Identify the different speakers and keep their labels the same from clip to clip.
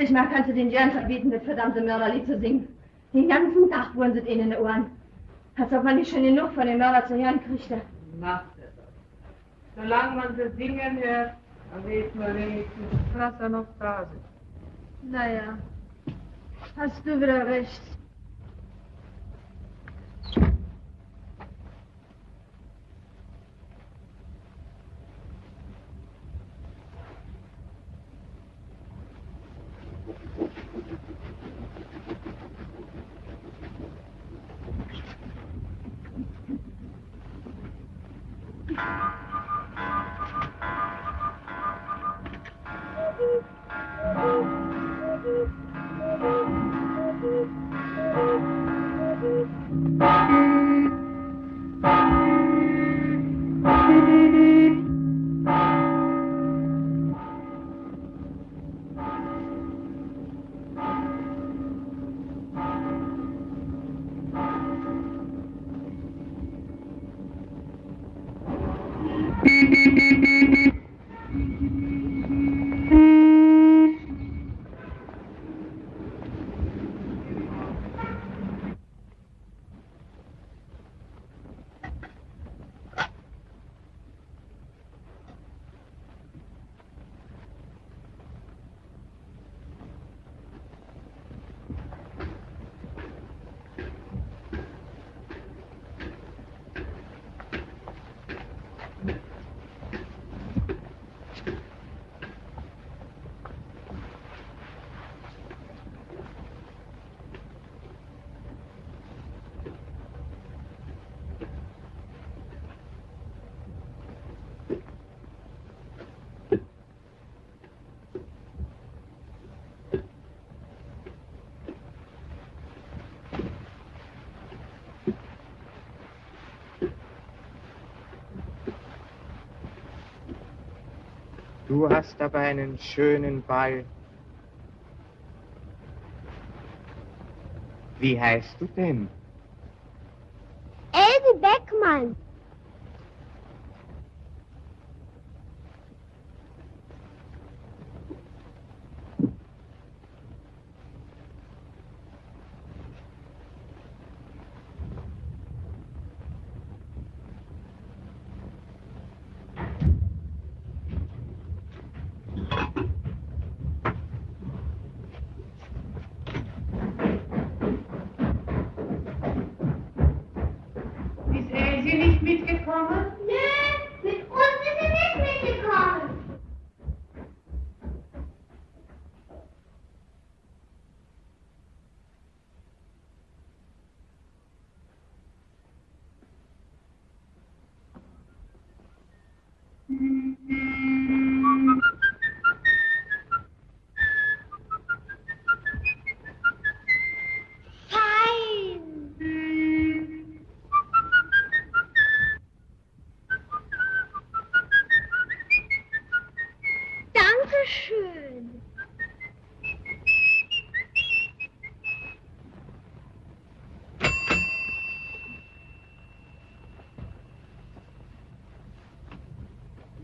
Speaker 1: lustig machen, kannst du den Jörn verbieten, das verdammte Mörderlied zu singen. Den ganzen Tag wurden sie ihnen in den Ohren. Als ob man nicht schon genug von dem Mörder zu hören kriegte.
Speaker 2: Macht es doch. Solange man sie singen hört, dann weiß man wenigstens, dass er noch da sind.
Speaker 1: Naja, hast du wieder recht.
Speaker 3: Du hast aber einen schönen Ball. Wie heißt du denn?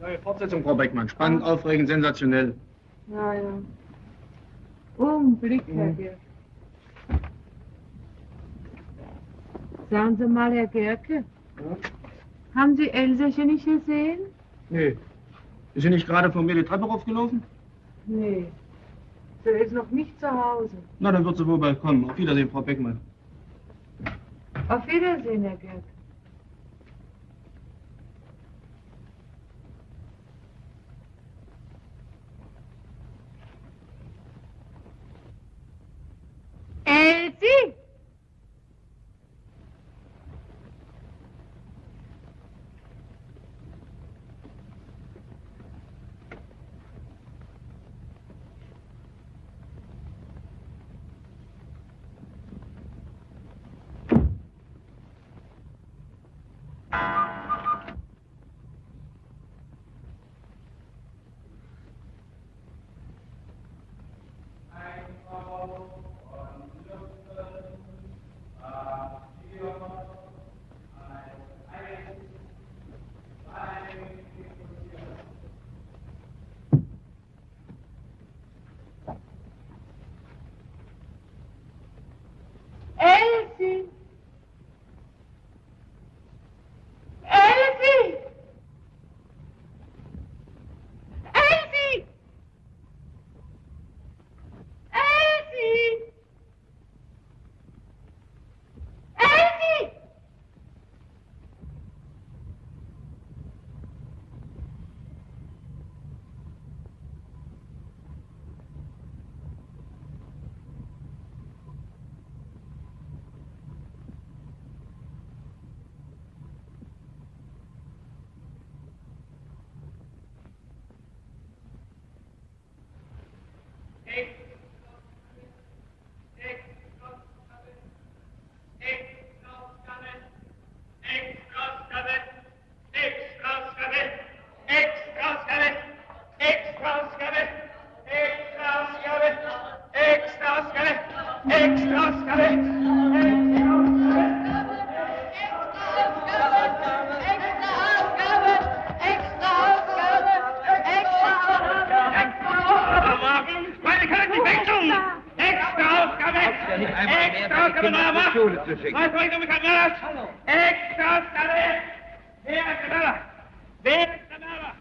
Speaker 4: Neue Fortsetzung, Frau Beckmann. Spannend, aufregend, sensationell.
Speaker 2: Ja, ja. Augenblick, Herr
Speaker 4: Mhm.
Speaker 2: Gerke. Sagen Sie mal, Herr Gerke, haben Sie Elsäche nicht gesehen?
Speaker 4: Nee. Ist sie nicht gerade von mir die Treppe raufgelaufen?
Speaker 2: Nee. Sie ist noch nicht zu Hause.
Speaker 4: Na, dann wird sie wohl bald kommen. Auf Wiedersehen, Frau Beckmann.
Speaker 2: Auf Wiedersehen, Herr Gerke.
Speaker 5: Kinder in die Schule zu schicken.
Speaker 6: Was soll ich damit Mörder? Hallo. Extra, Wer ist der Mörder? Wer ist der Mörder?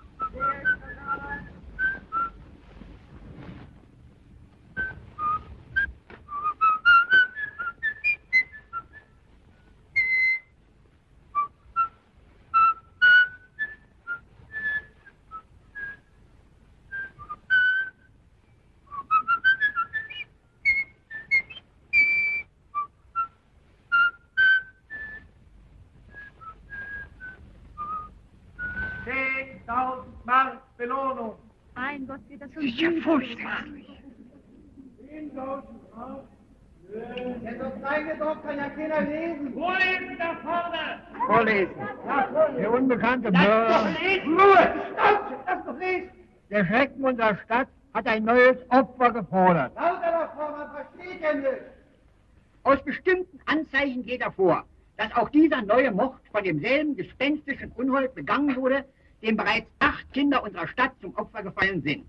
Speaker 6: Zehntausend Mark Belohnung.
Speaker 2: Mein Gott, wird das schon
Speaker 5: ist ja
Speaker 2: gut.
Speaker 5: furchtbar.
Speaker 7: Der so kleine Dorf kann ja keiner lesen.
Speaker 6: Wo ist da vorne?
Speaker 7: Vorlesen.
Speaker 5: Der unbekannte
Speaker 6: doch! Ruhe! Stopp! Doch lesen!
Speaker 5: Der Schrecken unserer Stadt hat ein neues Opfer gefordert.
Speaker 7: Lauter davor, man versteht ja nicht.
Speaker 8: Aus bestimmten Anzeichen geht hervor, dass auch dieser neue Mord von demselben gespenstischen Unhold begangen wurde, dem bereits acht Kinder unserer Stadt zum Opfer gefallen sind.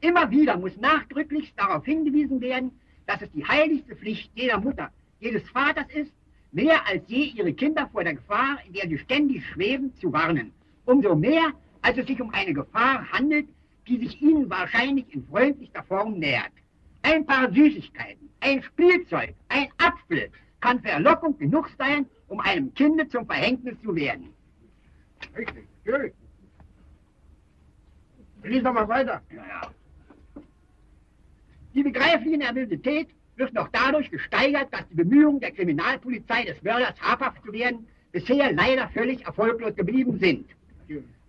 Speaker 8: Immer wieder muss nachdrücklich darauf hingewiesen werden, dass es die heiligste Pflicht jeder Mutter, jedes Vaters ist, mehr als je ihre Kinder vor der Gefahr, in der sie ständig schweben, zu warnen. Umso mehr, als es sich um eine Gefahr handelt, die sich ihnen wahrscheinlich in freundlichster Form nähert. Ein paar Süßigkeiten, ein Spielzeug, ein Apfel kann Verlockung genug sein, um einem Kinde zum Verhängnis zu werden.
Speaker 5: Richtig, natürlich. Lies doch mal weiter.
Speaker 8: Ja, ja. Die begreifliche Nervosität wird noch dadurch gesteigert, dass die Bemühungen der Kriminalpolizei des Mörders habhaft zu werden bisher leider völlig erfolglos geblieben sind.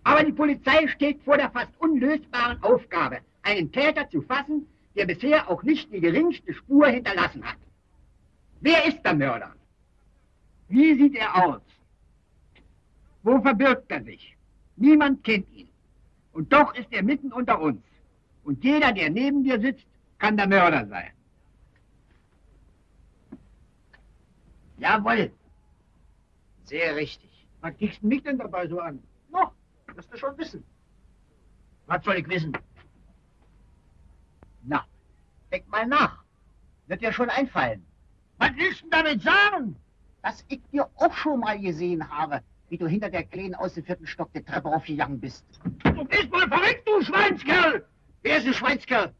Speaker 8: Aber die Polizei steht vor der fast unlösbaren Aufgabe, einen Täter zu fassen, der bisher auch nicht die geringste Spur hinterlassen hat. Wer ist der Mörder? Wie sieht er aus? Wo verbirgt er sich? Niemand kennt ihn. Und doch ist er mitten unter uns. Und jeder, der neben dir sitzt, kann der Mörder sein. Jawohl.
Speaker 7: Sehr richtig.
Speaker 5: Was kickst du mich denn dabei so an?
Speaker 7: Noch, wirst du schon wissen.
Speaker 8: Was soll ich wissen? Na, denk mal nach. Wird dir schon einfallen.
Speaker 5: Was willst du damit sagen?
Speaker 8: Dass ich dir auch schon mal gesehen habe, wie du hinter der Kleinen aus dem vierten Stock der Treppe aufgegangen bist.
Speaker 5: Du bist wohl verrückt, du Schweinskerl!
Speaker 8: Wer ist ein Schweinskerl?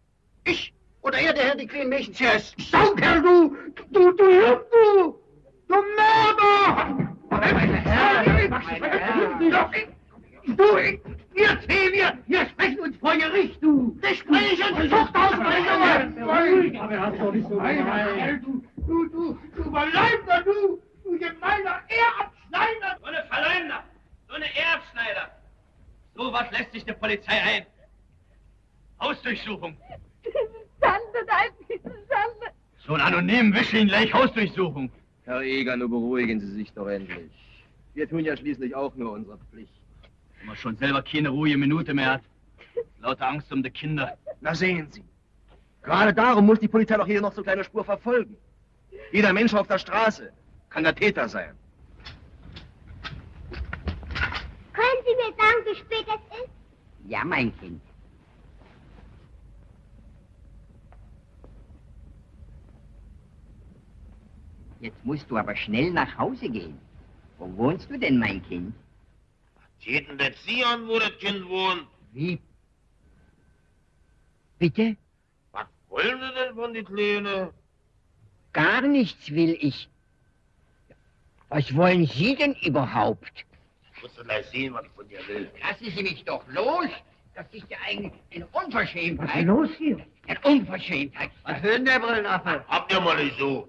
Speaker 8: Ich oder er, der Herr die kleinen Mädchen zuerst?
Speaker 5: Saukerl, du! Du, du du! Du Mörder!
Speaker 8: Meine Herren, meine Herren.
Speaker 5: Du, ich, wir zwei, wir, wir sprechen uns vor Gericht, du! Gespräche und Zuchthaus, mein Junge! Aber er hat doch nicht so Du, du, du, du Verleumder, du! Du gemeiner Ehrabschneider!
Speaker 6: So eine Verleumder! So eine Erbschneider! So was lässt sich der Polizei ein. Hausdurchsuchung.
Speaker 2: Schande, nein, diese Schande.
Speaker 6: So einen anonymen Wischling gleich Hausdurchsuchung.
Speaker 9: Herr Eger, nur beruhigen Sie sich doch endlich. Wir tun ja schließlich auch nur unsere Pflicht.
Speaker 6: Wenn man schon selber keine ruhige Minute mehr hat. Lauter Angst um die Kinder.
Speaker 9: Na sehen Sie. Gerade darum muss die Polizei doch jede noch so kleine Spur verfolgen. Jeder Mensch auf der Straße kann der Täter sein.
Speaker 3: Können Sie mir sagen, wie spät es ist?
Speaker 8: Ja, mein Kind. Jetzt musst du aber schnell nach Hause gehen. Wo wohnst du denn, mein Kind?
Speaker 10: Geht denn das Sie an, wo das Kind wohnt?
Speaker 8: Wie? Bitte?
Speaker 10: Was wollen Sie denn von die Kleine?
Speaker 8: Gar nichts will ich. Was wollen Sie denn überhaupt?
Speaker 10: Ich muss doch gleich sehen, was ich von dir will.
Speaker 8: Lassen Sie mich doch los. Das ist ja eigentlich eine Unverschämtheit.
Speaker 5: Was ist los hier?
Speaker 8: Eine Unverschämtheit.
Speaker 7: Was denn der Brillenaffe?
Speaker 10: Habt ihr mal nicht so?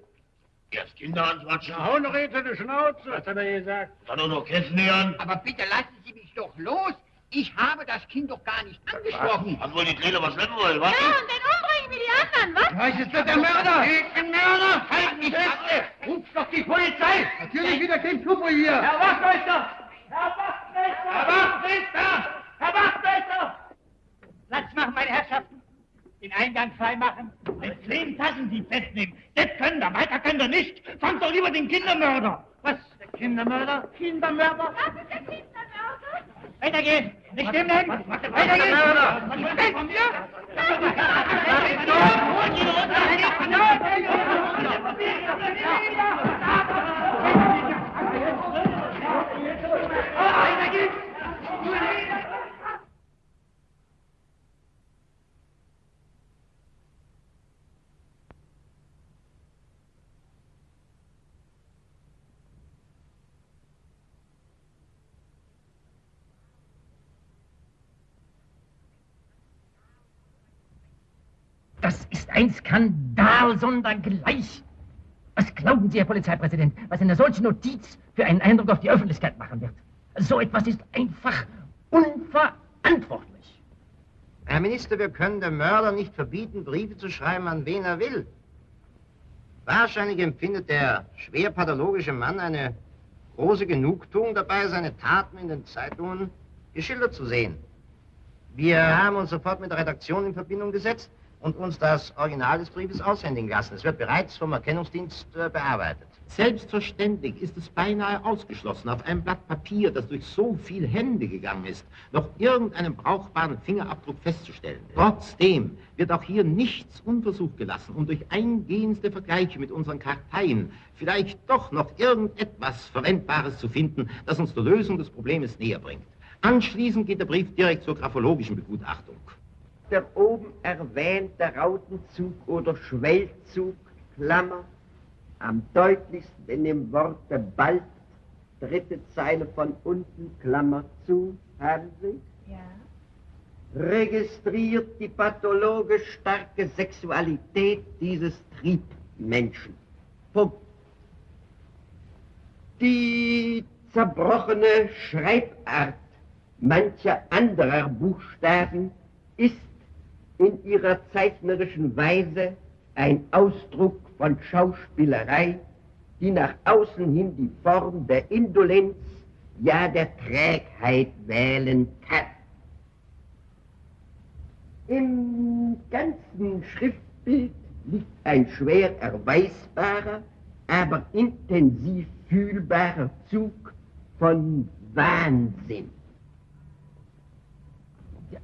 Speaker 10: Erst Kinder anquatschen,
Speaker 5: Hau noch jetzt in die Schnauze. Was hat er gesagt?
Speaker 10: dann nur noch Kästen nähern.
Speaker 8: Aber bitte lassen Sie mich doch los. Ich habe das Kind doch gar nicht angesprochen.
Speaker 10: Was wohl die Kleine was schleppen wollen, was?
Speaker 2: Ja, und den umbringen wie die anderen, was?
Speaker 5: Was ist das der Mörder?
Speaker 8: Ich bin Mörder! Halt mich fest! Ruf doch die Polizei!
Speaker 5: Natürlich wieder kein Schuppo hier.
Speaker 6: Herr Wachtmeister! Herr Wachtmeister! Herr Wachtmeister! Herr Wachtmeister!
Speaker 8: Platz machen, meine Herrschaften! Den Eingang frei machen!
Speaker 6: Mit zehn Tassendieb festnehmen. Das können wir, weiter können wir nicht. Fangt doch lieber den Kindermörder.
Speaker 5: Was? Der Kindermörder? Kindermörder?
Speaker 2: Das ist der Kindermörder.
Speaker 6: Weitergehen.
Speaker 11: Nicht stehen bleiben! Weiter geht's! Kommt ihr? Weiter
Speaker 5: Das ist ein Skandal sondergleich. Was glauben Sie, Herr Polizeipräsident, was eine solche Notiz für einen Eindruck auf die Öffentlichkeit machen wird? So etwas ist einfach unverantwortlich.
Speaker 12: Herr Minister, wir können dem Mörder nicht verbieten, Briefe zu schreiben, an wen er will. Wahrscheinlich empfindet der schwer pathologische Mann eine große Genugtuung dabei, seine Taten in den Zeitungen geschildert zu sehen. Wir haben uns sofort mit der Redaktion in Verbindung gesetzt und uns das Original des Briefes aushändigen lassen. Es wird bereits vom Erkennungsdienst äh, bearbeitet.
Speaker 13: Selbstverständlich ist es beinahe ausgeschlossen, auf einem Blatt Papier, das durch so viel Hände gegangen ist, noch irgendeinen brauchbaren Fingerabdruck festzustellen. Trotzdem wird auch hier nichts unversucht gelassen, um durch eingehendste Vergleiche mit unseren Karteien vielleicht doch noch irgendetwas Verwendbares zu finden, das uns der Lösung des Problems näher bringt. Anschließend geht der Brief direkt zur graphologischen Begutachtung.
Speaker 14: Der oben erwähnte Rautenzug oder Schwellzug, Klammer, am deutlichsten in dem Worte bald, dritte Zeile von unten, Klammer zu, haben Sie?
Speaker 3: Ja.
Speaker 14: Registriert die pathologisch starke Sexualität dieses Triebmenschen. Punkt. Die zerbrochene Schreibart mancher anderer Buchstaben ist in ihrer zeichnerischen Weise ein Ausdruck von Schauspielerei, die nach außen hin die Form der Indolenz, ja der Trägheit wählen kann. Im ganzen Schriftbild liegt ein schwer erweisbarer, aber intensiv fühlbarer Zug von Wahnsinn.
Speaker 5: Ja,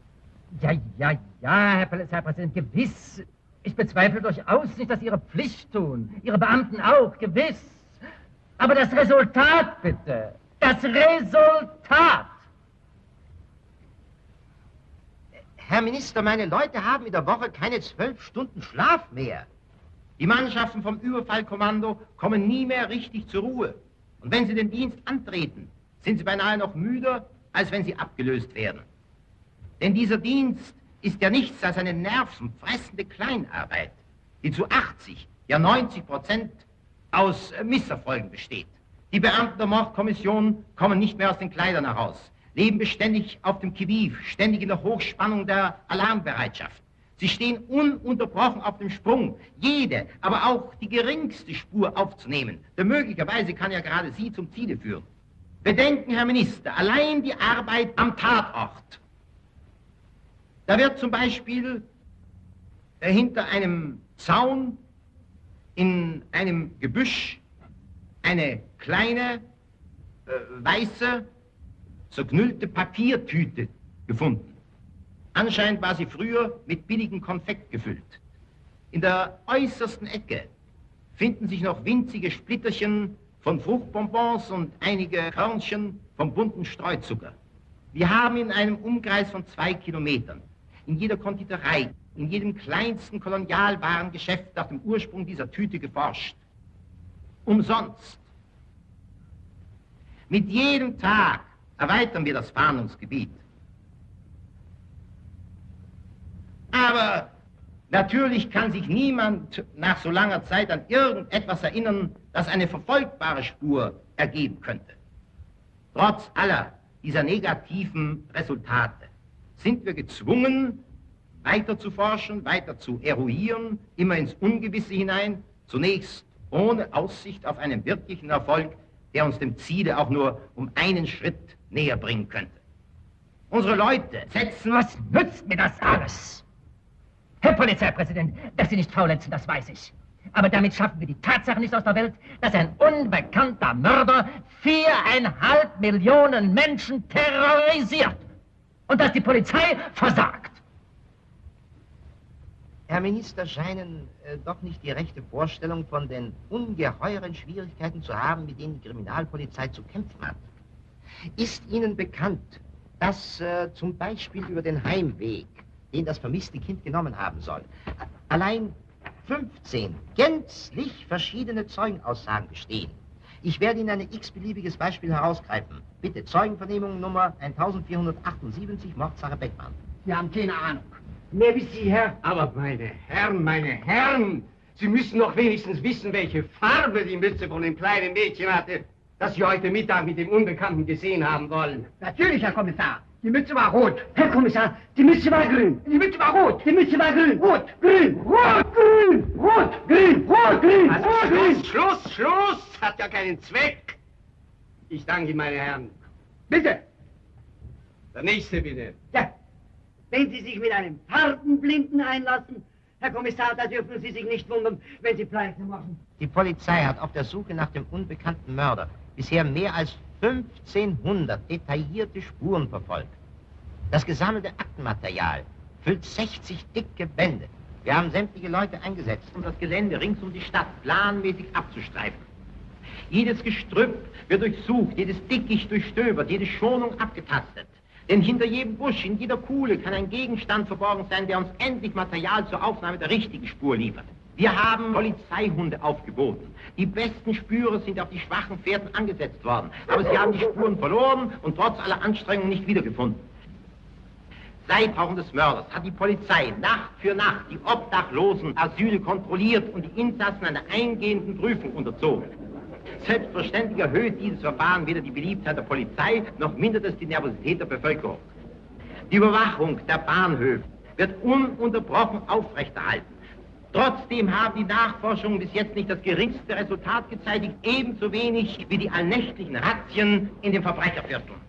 Speaker 5: ja, ja, Herr Polizeipräsident, gewiss. Ich bezweifle durchaus nicht, dass Ihre Pflicht tun. Ihre Beamten auch, gewiss. Aber das Resultat, bitte. Das Resultat.
Speaker 12: Herr Minister, meine Leute haben in der Woche keine zwölf Stunden Schlaf mehr.
Speaker 13: Die Mannschaften vom Überfallkommando kommen nie mehr richtig zur Ruhe. Und wenn sie den Dienst antreten, sind sie beinahe noch müder, als wenn sie abgelöst werden. Denn dieser Dienst ist ja nichts als eine nervenfressende Kleinarbeit, die zu 80, ja 90 Prozent aus äh, Misserfolgen besteht. Die Beamten der Mordkommission kommen nicht mehr aus den Kleidern heraus, leben beständig auf dem Kiviv, ständig in der Hochspannung der Alarmbereitschaft. Sie stehen ununterbrochen auf dem Sprung, jede, aber auch die geringste Spur aufzunehmen, denn möglicherweise kann ja gerade sie zum Ziele führen. Bedenken, Herr Minister, allein die Arbeit am Tatort da wird zum Beispiel äh, hinter einem Zaun in einem Gebüsch eine kleine äh, weiße, zerknüllte Papiertüte gefunden. Anscheinend war sie früher mit billigem Konfekt gefüllt. In der äußersten Ecke finden sich noch winzige Splitterchen von Fruchtbonbons und einige Körnchen vom bunten Streuzucker. Wir haben in einem Umkreis von zwei Kilometern in jeder Konditorei, in jedem kleinsten Kolonialwarengeschäft nach dem Ursprung dieser Tüte geforscht. Umsonst. Mit jedem Tag erweitern wir das Fahndungsgebiet. Aber natürlich kann sich niemand nach so langer Zeit an irgendetwas erinnern, das eine verfolgbare Spur ergeben könnte. Trotz aller dieser negativen Resultate sind wir gezwungen, weiter zu forschen, weiter zu eruieren, immer ins Ungewisse hinein, zunächst ohne Aussicht auf einen wirklichen Erfolg, der uns dem Ziele auch nur um einen Schritt näher bringen könnte. Unsere Leute setzen...
Speaker 5: Was nützt mir das alles? Herr Polizeipräsident, dass Sie nicht faulenzen, das weiß ich. Aber damit schaffen wir die Tatsache nicht aus der Welt, dass ein unbekannter Mörder viereinhalb Millionen Menschen terrorisiert.
Speaker 15: Und dass die Polizei versagt.
Speaker 13: Herr Minister scheinen äh, doch nicht die rechte Vorstellung von den ungeheuren Schwierigkeiten zu haben, mit denen die Kriminalpolizei zu kämpfen hat. Ist Ihnen bekannt, dass äh, zum Beispiel über den Heimweg, den das vermisste Kind genommen haben soll, allein 15 gänzlich verschiedene Zeugenaussagen bestehen? Ich werde Ihnen ein x-beliebiges Beispiel herausgreifen. Bitte, Zeugenvernehmung Nummer 1478, Mordsache Beckmann.
Speaker 8: Sie haben keine Ahnung.
Speaker 16: Mehr wie Sie, Herr. Aber meine Herren, meine Herren, Sie müssen doch wenigstens wissen, welche Farbe die Mütze von dem kleinen Mädchen hatte, das Sie heute Mittag mit dem Unbekannten gesehen haben wollen.
Speaker 8: Natürlich, Herr Kommissar. Die Mütze war rot. Herr Kommissar, die Mütze war grün. Die Mütze war rot. Die Mütze war grün. Rot, grün, rot, grün, rot, grün, rot, grün,
Speaker 16: Also
Speaker 8: rot, grün.
Speaker 16: Schluss, Schluss, Schluss! Hat ja keinen Zweck. Ich danke Ihnen, meine Herren.
Speaker 8: Bitte.
Speaker 16: Der nächste bitte.
Speaker 8: Ja. Wenn Sie sich mit einem Farbenblinden einlassen, Herr Kommissar, da dürfen Sie sich nicht wundern, wenn Sie Pleite machen.
Speaker 13: Die Polizei hat auf der Suche nach dem unbekannten Mörder bisher mehr als 1500 detaillierte Spuren verfolgt. Das gesammelte Aktenmaterial füllt 60 dicke Bände. Wir haben sämtliche Leute eingesetzt, um das Gelände rings um die Stadt planmäßig abzustreifen. Jedes Gestrüpp wird durchsucht, jedes Dickicht durchstöbert, jede Schonung abgetastet. Denn hinter jedem Busch, in jeder Kuhle kann ein Gegenstand verborgen sein, der uns endlich Material zur Aufnahme der richtigen Spur liefert. Wir haben Polizeihunde aufgeboten. Die besten Spürer sind auf die schwachen Pferden angesetzt worden. Aber sie haben die Spuren verloren und trotz aller Anstrengungen nicht wiedergefunden. Seit Tauchen des Mörders hat die Polizei Nacht für Nacht die obdachlosen Asyle kontrolliert und die Insassen einer eingehenden Prüfung unterzogen. Selbstverständlich erhöht dieses Verfahren weder die Beliebtheit der Polizei, noch mindert es die Nervosität der Bevölkerung. Die Überwachung der Bahnhöfe wird ununterbrochen aufrechterhalten. Trotzdem haben die Nachforschungen bis jetzt nicht das geringste Resultat gezeitigt, ebenso wenig wie die allnächtlichen Razzien in den Verbrechervierteln.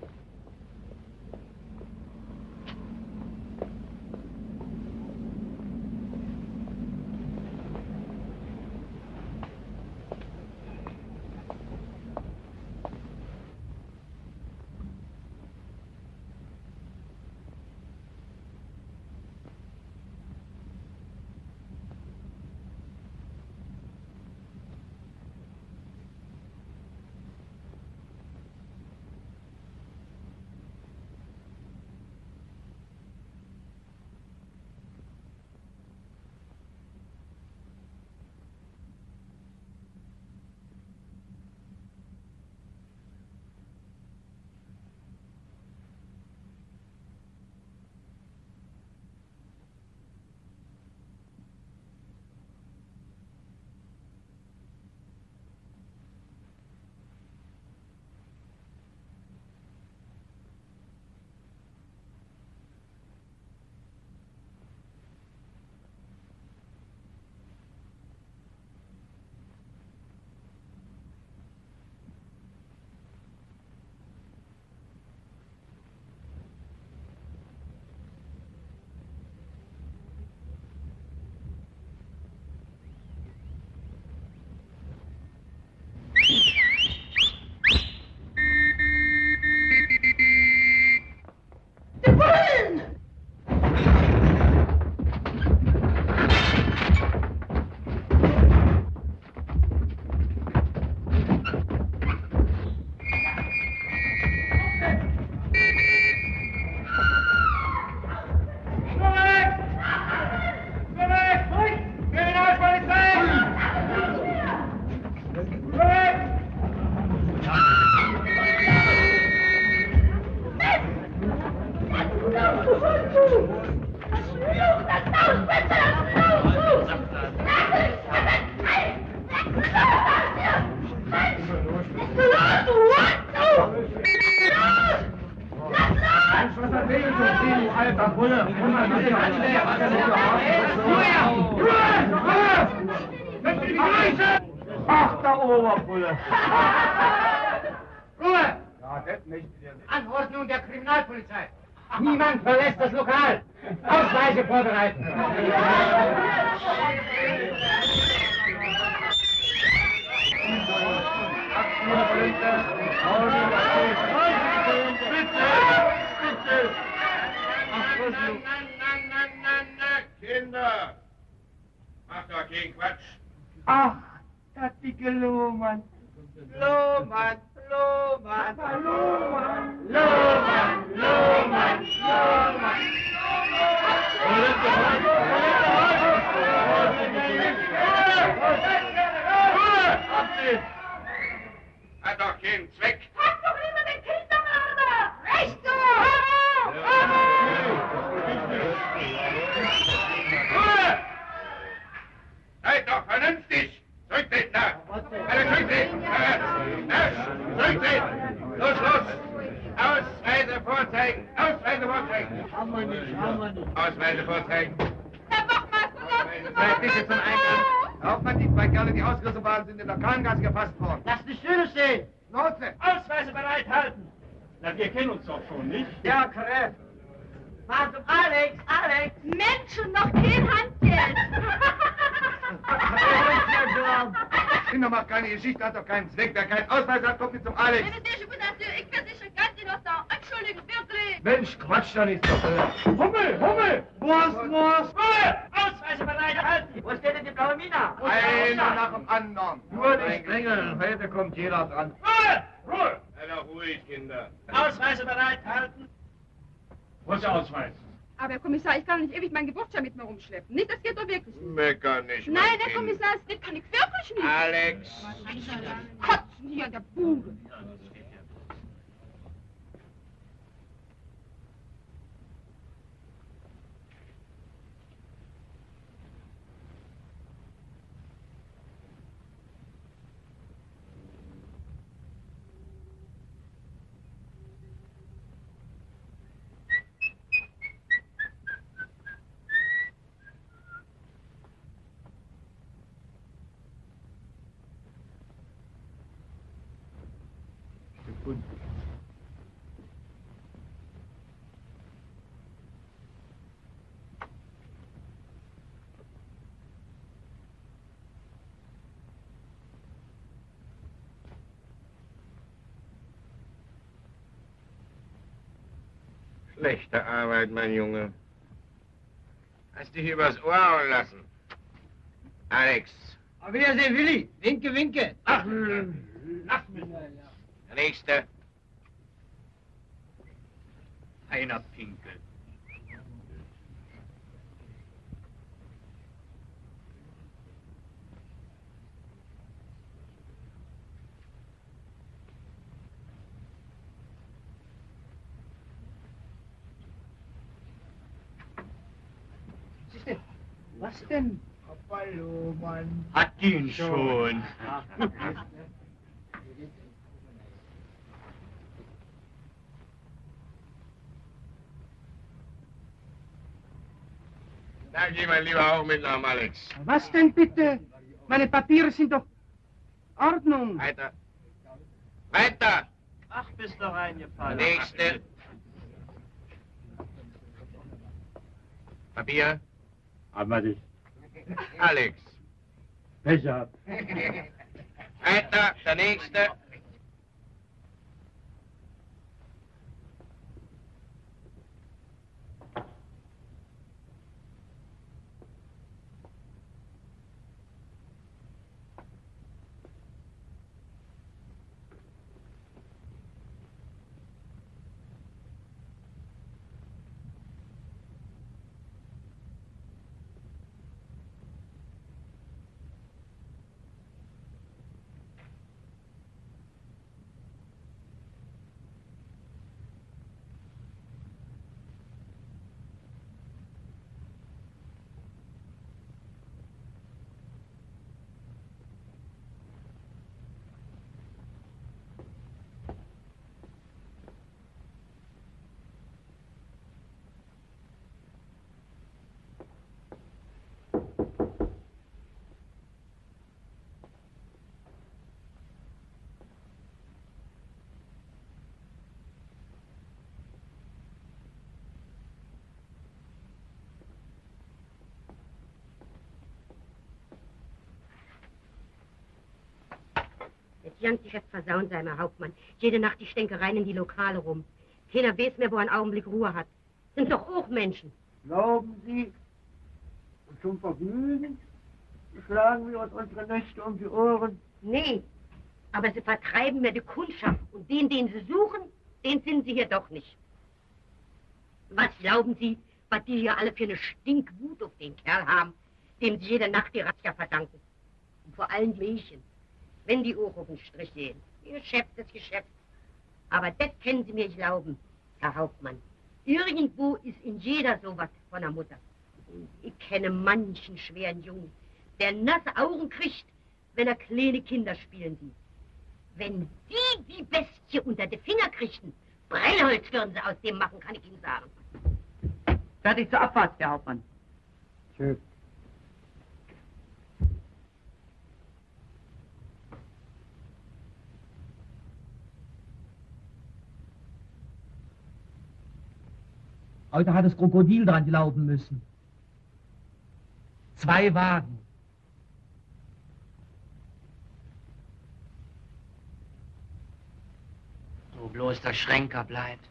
Speaker 16: Ach, der Oberbulle.
Speaker 5: Ruhe!
Speaker 16: Ja, das nicht.
Speaker 5: Anordnung der Kriminalpolizei. Niemand verlässt das Lokal. Ausweise vorbereiten.
Speaker 17: Kinder! Macht doch keinen Quatsch.
Speaker 6: Ach, das dicke Lohmann.
Speaker 18: Lohmann, Lohmann,
Speaker 6: Lohmann, Lohmann, Lohmann, Lohmann.
Speaker 17: Ruhe! Hat doch keinen Zweck. Zurücktreten da! Alle zurücktreten! Na, Zurücktreten! Los, los! Ausweise vorzeigen! Ausweise vorzeigen!
Speaker 6: Haben wir nicht, haben wir nicht.
Speaker 17: Ausweise vorzeigen!
Speaker 3: Herr Wachmeister, lassen Sie
Speaker 5: Seid bitte zum Eingang. Hauptmann, die zwei Kerle, die ausgerissen waren, sind in der Krankenkasse gefasst worden.
Speaker 6: Lass die Stühle stehen.
Speaker 5: Lotse!
Speaker 6: Ausweise bereithalten. Na, wir kennen uns doch schon, nicht?
Speaker 18: Ja. Fahr zum Alex, Alex.
Speaker 3: Menschen, noch kein Handgeld!
Speaker 5: Kinder, macht keine Geschichte, hat doch keinen Zweck. Wer keinen Ausweis hat, kommt nicht zum Alex.
Speaker 3: ich versichere ganz innocent. Entschuldigung, wirklich.
Speaker 5: Mensch, Quatsch doch nicht so.
Speaker 6: Hummel, Hummel! Was, was? Ruhe! Ausweise bereithalten.
Speaker 18: Wo steht denn die blaue Mina?
Speaker 5: Einer nach dem anderen.
Speaker 19: Nur nicht drängeln, heute kommt jeder dran.
Speaker 6: Ruhe! Ruhe!
Speaker 17: Doch ruhig, Kinder.
Speaker 6: Ausweise bereithalten. Wo ist der Ausweis?
Speaker 20: Aber Herr Kommissar, ich kann doch nicht ewig meinen Geburtsschein mit mir rumschleppen. Nicht, das geht doch wirklich nicht.
Speaker 17: Mecker nicht, mein
Speaker 20: Nein, Herr
Speaker 17: Kind.
Speaker 20: Kommissar, das kann ich wirklich nicht.
Speaker 17: Alex!
Speaker 20: Kotzen hier an der Bude.
Speaker 17: Schlechte Arbeit, mein Junge. Hast dich übers Ohr hauen lassen. Alex,
Speaker 6: Auf Wiedersehen, Willi. Winke, winke. Ach, mich.
Speaker 17: der Nächste.
Speaker 6: Einer Pinkel.
Speaker 18: Was denn?
Speaker 6: Hallo, Mann.
Speaker 19: Hat ihn schon.
Speaker 17: Da geh mal lieber auch mit nach Alex.
Speaker 18: Was denn bitte? Meine Papiere sind doch Ordnung.
Speaker 17: Weiter. Weiter!
Speaker 6: Ach, bist du
Speaker 17: Der
Speaker 6: reingefallen.
Speaker 17: Nächste. Papier.
Speaker 19: Aber dich.
Speaker 17: Alex.
Speaker 19: Pech gehabt.
Speaker 17: Weiter. Der Nächste.
Speaker 21: Das Jankgeschäft versauen, sei mal Hauptmann. Jede Nacht die Stänkereien in die Lokale rum. Keiner weiß mehr, wo er einen Augenblick Ruhe hat. sind doch auch Menschen.
Speaker 22: Glauben Sie, zum Vergnügen schlagen wir uns unsere Nächte um die Ohren?
Speaker 21: Nee, aber sie vertreiben mir die Kundschaft und den, den sie suchen, den finden sie hier doch nicht. Was glauben Sie, was die hier alle für eine Stinkwut auf den Kerl haben, dem sie jede Nacht die Razzia verdanken? Und vor allem die Mädchen, wenn die auch auf den Strich gehen. Ihr Geschäft ist Geschäft. Aber das können Sie mir glauben, Herr Hauptmann. Irgendwo ist in jeder sowas von der Mutter. Ich kenne manchen schweren Jungen, der nasse Augen kriegt, wenn er kleine Kinder spielen sieht. Wenn die die Bestie unter die Finger kriegten, Brennholz würden sie aus dem machen, kann ich Ihnen sagen.
Speaker 23: Fertig zur Abfahrt, Herr Hauptmann.
Speaker 22: Tschüss.
Speaker 24: Heute hat das Krokodil dran glauben müssen. Zwei Wagen.
Speaker 25: So bloß der Schränker bleibt.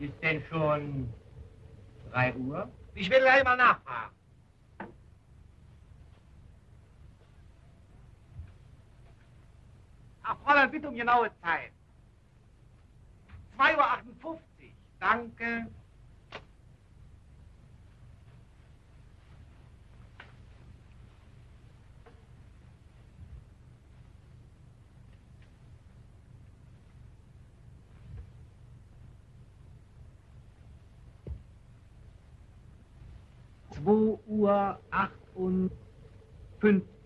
Speaker 5: Ist denn schon drei Uhr? Ich will gleich mal nachfragen. Ach, Fräulein, bitte um genaue Zeit. 2.58 Uhr. Danke. Zwei Uhr achtundfünfzig.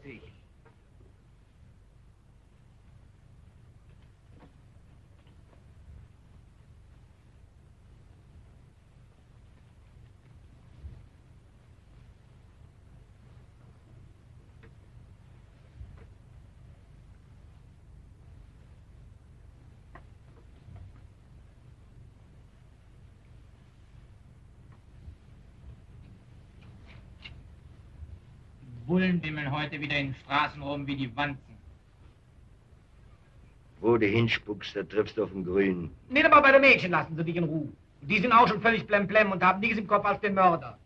Speaker 26: Bullen wimmeln heute wieder in den Straßen rum wie die Wanzen.
Speaker 27: Wo du hinspuckst, da triffst du auf den Grünen.
Speaker 5: Nicht aber bei den Mädchen lassen sie dich in Ruhe. Die sind auch schon völlig blemblem und haben nichts im Kopf als den Mörder.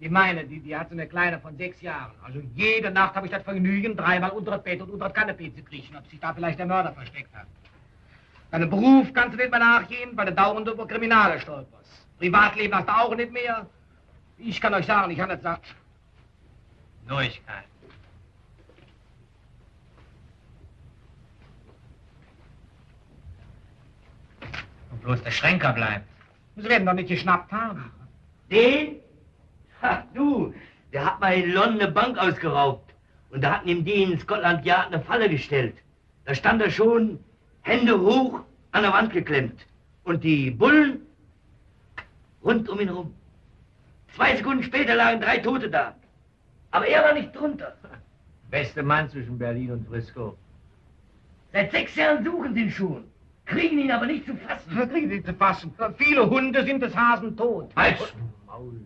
Speaker 5: Die meine, die, die hat so eine Kleine von sechs Jahren. Also jede Nacht habe ich das Vergnügen, dreimal unter das Bett und unter das Kanapee zu kriechen, ob sich da vielleicht der Mörder versteckt hat. Deinem Beruf kannst du nicht mehr nachgehen, weil du dauernd über Kriminale stolperst. Privatleben hast du auch nicht mehr. Ich kann euch sagen, ich habe nicht satt.
Speaker 26: Neuigkeit. Und bloß der Schränker bleibt.
Speaker 5: Sie werden doch nicht geschnappt haben.
Speaker 25: Den? Ha, du, der hat mal in London eine Bank ausgeraubt. Und da hatten ihm die in Scotland Yard eine Falle gestellt. Da stand er schon, Hände hoch, an der Wand geklemmt. Und die Bullen rund um ihn rum. Zwei Sekunden später lagen drei Tote da. Aber er war nicht drunter.
Speaker 26: Beste Mann zwischen Berlin und Frisco.
Speaker 25: Seit sechs Jahren suchen sie ihn schon. Kriegen ihn aber nicht zu fassen.
Speaker 5: Kriegen sie zu fassen. Viele Hunde sind des Hasen tot.
Speaker 26: Halt! Maul.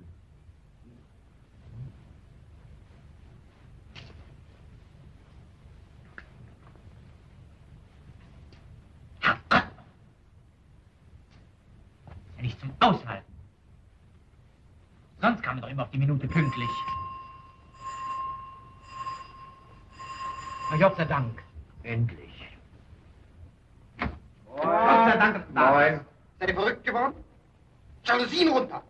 Speaker 26: Ja nicht zum Aushalten. Sonst kam er doch immer auf die Minute pünktlich.
Speaker 5: Na, Gott sei Dank.
Speaker 25: Endlich.
Speaker 5: Gott sei Dank, dass du da
Speaker 28: Moin.
Speaker 5: bist. Seid ihr verrückt geworden? Jalousien runter.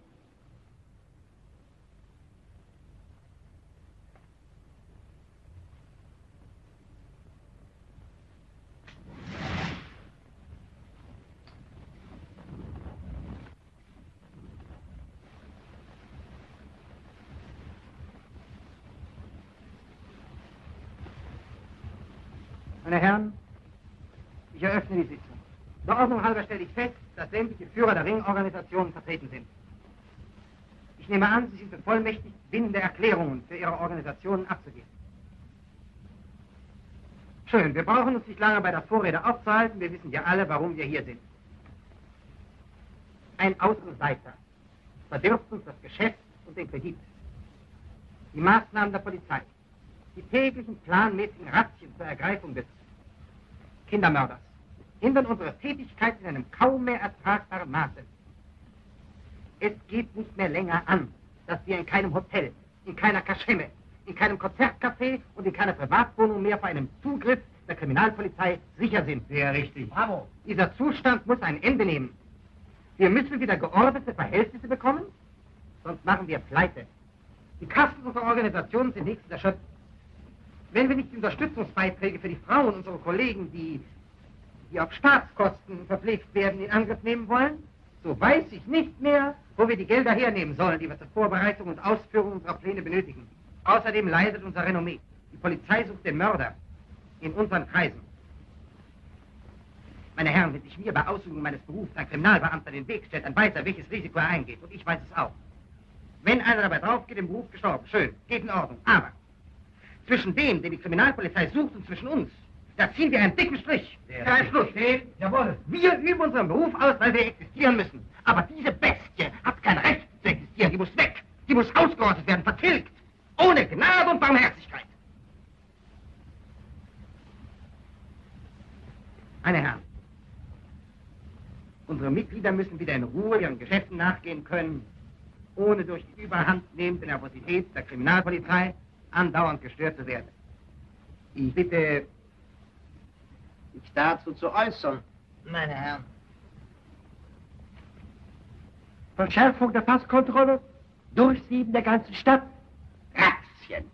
Speaker 5: Meine Herren, ich eröffne die Sitzung. Der Ordnung halber stelle ich fest, dass sämtliche Führer der Ringorganisationen vertreten sind. Ich nehme an, Sie sind bevollmächtigt, bindende Erklärungen für Ihre Organisationen abzugeben. Schön, wir brauchen uns nicht lange bei der Vorrede aufzuhalten. Wir wissen ja alle, warum wir hier sind. Ein Außenseiter verdirbt uns das Geschäft und den Kredit. Die Maßnahmen der Polizei, die täglichen planmäßigen Razzien zur Ergreifung des Kindermörders hindern unsere Tätigkeit in einem kaum mehr ertragbaren Maße. Es geht nicht mehr länger an, dass wir in keinem Hotel, in keiner Kaschemme, in keinem Konzertcafé und in keiner Privatwohnung mehr vor einem Zugriff der Kriminalpolizei sicher sind.
Speaker 26: Sehr richtig.
Speaker 5: Bravo. Dieser Zustand muss ein Ende nehmen. Wir müssen wieder geordnete Verhältnisse bekommen, sonst machen wir Pleite. Die Kassen unserer Organisation sind nächstes erschöpft. Wenn wir nicht die Unterstützungsbeiträge für die Frauen unserer Kollegen, die, die auf Staatskosten verpflegt werden, in Angriff nehmen wollen, so weiß ich nicht mehr, wo wir die Gelder hernehmen sollen, die wir zur Vorbereitung und Ausführung unserer Pläne benötigen. Außerdem leidet unser Renommee. Die Polizei sucht den Mörder in unseren Kreisen. Meine Herren, wenn sich mir bei Ausübung meines Berufs ein Kriminalbeamter den Weg stellt, dann weiß er, welches Risiko er eingeht. Und ich weiß es auch. Wenn einer dabei drauf geht, im Beruf gestorben, schön, geht in Ordnung. Aber zwischen dem, den die Kriminalpolizei sucht, und zwischen uns, da ziehen wir einen dicken Strich.
Speaker 26: Sehr
Speaker 5: Kein Schluss.
Speaker 26: Jawohl.
Speaker 5: Wir üben unseren Beruf aus, weil wir existieren müssen. Aber diese Bestie hat kein Recht zu existieren. Die muss weg. Die muss ausgerottet werden, vertilgt. Ohne Gnade und Barmherzigkeit. Meine Herren, unsere Mitglieder müssen wieder in Ruhe ihren Geschäften nachgehen können, ohne durch die überhandnehmende Nervosität der Kriminalpolizei andauernd gestört zu werden. Ich bitte,
Speaker 13: sich dazu zu äußern.
Speaker 5: meine Herren. Verschärfung der Passkontrolle, Durchsieben der ganzen Stadt, Razzien.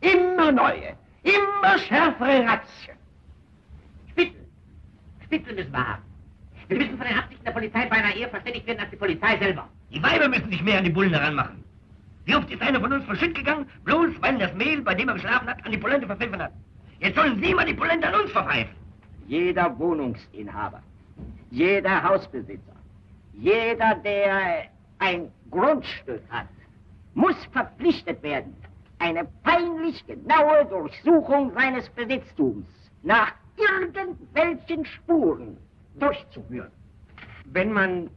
Speaker 5: Immer neue, immer schärfere Razzien.
Speaker 29: Spitzel. Spitzel müssen wir haben. Wir müssen von den Absichten der Polizei beinahe eher verständigt werden als die Polizei selber.
Speaker 26: Die Weiber müssen sich mehr an die Bullen heranmachen. Wie oft ist einer von uns verschütt gegangen, bloß weil das Mehl, bei dem er geschlafen hat, an die Polente verpfiffen hat. Jetzt sollen Sie mal die Polente an uns verpfeifen.
Speaker 8: Jeder Wohnungsinhaber, jeder Hausbesitzer, jeder, der ein Grundstück hat, muss verpflichtet werden, eine peinlich genaue Durchsuchung seines Besitztums nach irgendwelchen Spuren durchzuführen.
Speaker 5: Wenn man,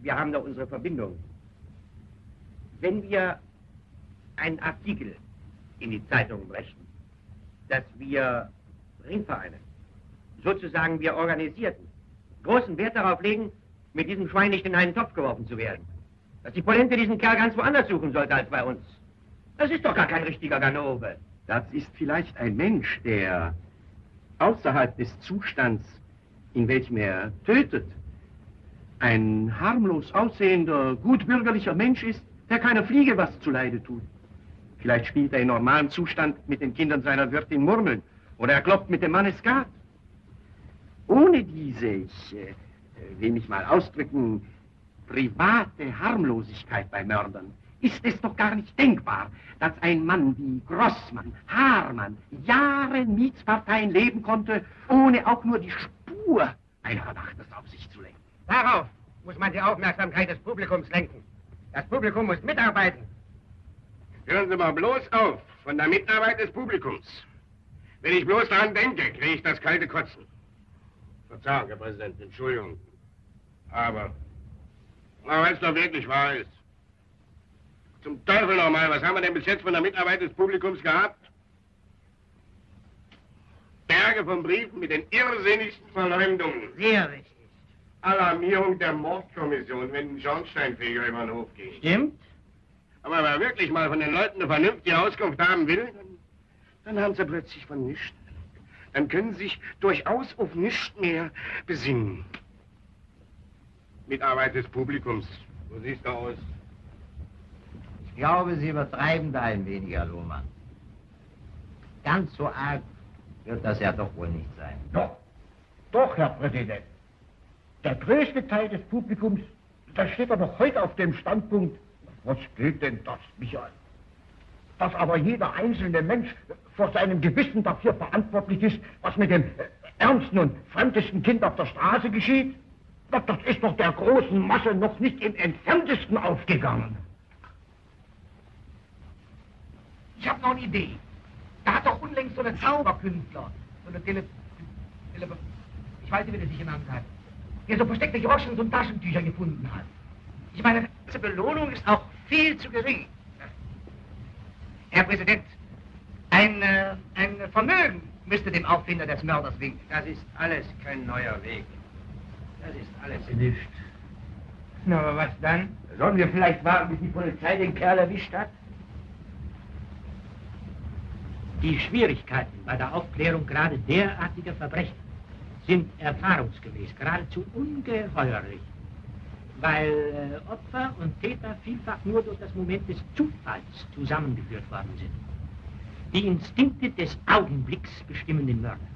Speaker 5: wir haben da unsere Verbindung, wenn wir einen Artikel in die Zeitung brächten, dass wir Ringvereine, sozusagen wir Organisierten, großen Wert darauf legen, mit diesem Schwein nicht in einen Topf geworfen zu werden. Dass die Polente diesen Kerl ganz woanders suchen sollte als bei uns. Das ist doch gar kein richtiger Ganove.
Speaker 16: Das ist vielleicht ein Mensch, der außerhalb des Zustands, in welchem er tötet, ein harmlos aussehender, gutbürgerlicher Mensch ist, der keiner Fliege was zuleide tut. Vielleicht spielt er in normalem Zustand mit den Kindern seiner Wirtin Murmeln oder er kloppt mit dem Mann Skat. Ohne diese, ich äh, will mich mal ausdrücken, private Harmlosigkeit bei Mördern ist es doch gar nicht denkbar, dass ein Mann wie Grossmann, Haarmann, Jahre Mietsparteien leben konnte, ohne auch nur die Spur einer Verdachtes auf sich zu lenken.
Speaker 5: Darauf muss man die Aufmerksamkeit des Publikums lenken. Das Publikum muss mitarbeiten.
Speaker 17: Hören Sie mal bloß auf von der Mitarbeit des Publikums. Wenn ich bloß daran denke, kriege ich das kalte Kotzen. Verzeihung, Herr Präsident, Entschuldigung. Aber, aber wenn es doch wirklich wahr ist. Zum Teufel nochmal, was haben wir denn bis jetzt von der Mitarbeit des Publikums gehabt? Berge von Briefen mit den irrsinnigsten Verleumdungen.
Speaker 5: Sehr richtig.
Speaker 17: Alarmierung der Mordkommission, wenn ein Schornsteinfeger über den Hof geht.
Speaker 5: Stimmt.
Speaker 17: Aber wenn man wirklich mal von den Leuten eine vernünftige Auskunft haben will, dann, dann haben sie plötzlich von nichts. Dann können sie sich durchaus auf nichts mehr besinnen. Mitarbeit des Publikums. So siehst du aus.
Speaker 13: Ich glaube, Sie übertreiben da ein wenig, Herr Lohmann. Ganz so arg wird das ja doch wohl nicht sein.
Speaker 5: Doch, doch, Herr Präsident. Der größte Teil des Publikums, da steht er noch heute auf dem Standpunkt, was geht denn das mich an? Dass aber jeder einzelne Mensch vor seinem Gewissen dafür verantwortlich ist, was mit dem äh, ärmsten und fremdesten Kind auf der Straße geschieht, das, das ist doch der großen Masse noch nicht im entferntesten aufgegangen. Ich habe noch eine Idee. Da hat doch unlängst so eine Zauberkünstler, so eine Tele... Tele ich weiß nicht, wie der sich genannt hat, der so versteckte Groschen und Taschentücher gefunden hat. Ich meine, diese Belohnung ist auch viel zu gering. Herr Präsident, ein, äh, ein Vermögen müsste dem Auffinder des Mörders winken.
Speaker 16: Das ist alles kein neuer Weg. Das ist alles
Speaker 30: Nicht.
Speaker 26: Na, aber was dann?
Speaker 30: Sollen wir vielleicht warten, bis die Polizei den Kerl erwischt hat?
Speaker 31: Die Schwierigkeiten bei der Aufklärung gerade derartiger Verbrechen sind erfahrungsgemäß geradezu ungeheuerlich, weil äh, Opfer und Täter vielfach nur durch das Moment des Zufalls zusammengeführt worden sind. Die Instinkte des Augenblicks bestimmen den Mörder.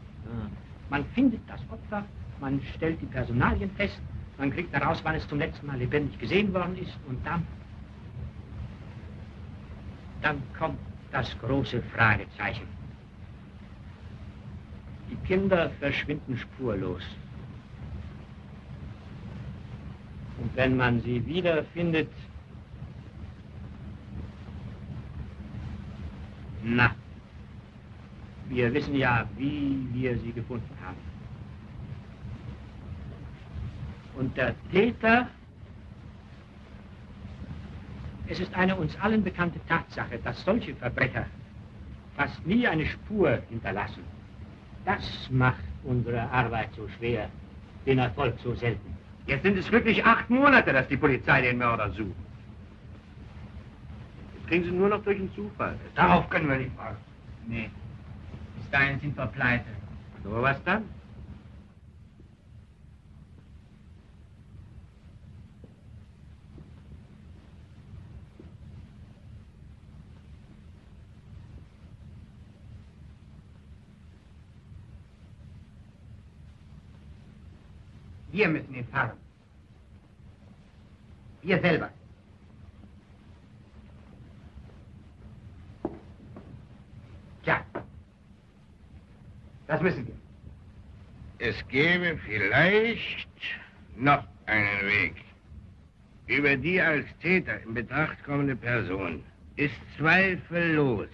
Speaker 31: Man findet das Opfer, man stellt die Personalien fest, man kriegt heraus, wann es zum letzten Mal lebendig gesehen worden ist und dann, dann kommt das große Fragezeichen. Die Kinder verschwinden spurlos. Und wenn man sie wiederfindet, na, wir wissen ja, wie wir sie gefunden haben. Und der Täter, es ist eine uns allen bekannte Tatsache, dass solche Verbrecher fast nie eine Spur hinterlassen. Das macht unsere Arbeit so schwer, den Erfolg so selten.
Speaker 16: Jetzt sind es wirklich acht Monate, dass die Polizei den Mörder sucht. Jetzt kriegen sie nur noch durch den Zufall.
Speaker 26: Darauf können wir nicht warten. Nee. Bis dahin sind wir pleite.
Speaker 16: So, was dann?
Speaker 5: Wir müssen ihn fahren. Wir selber. Tja, das müssen wir.
Speaker 17: Es gäbe vielleicht noch einen Weg. Über die als Täter in Betracht kommende Person ist zweifellos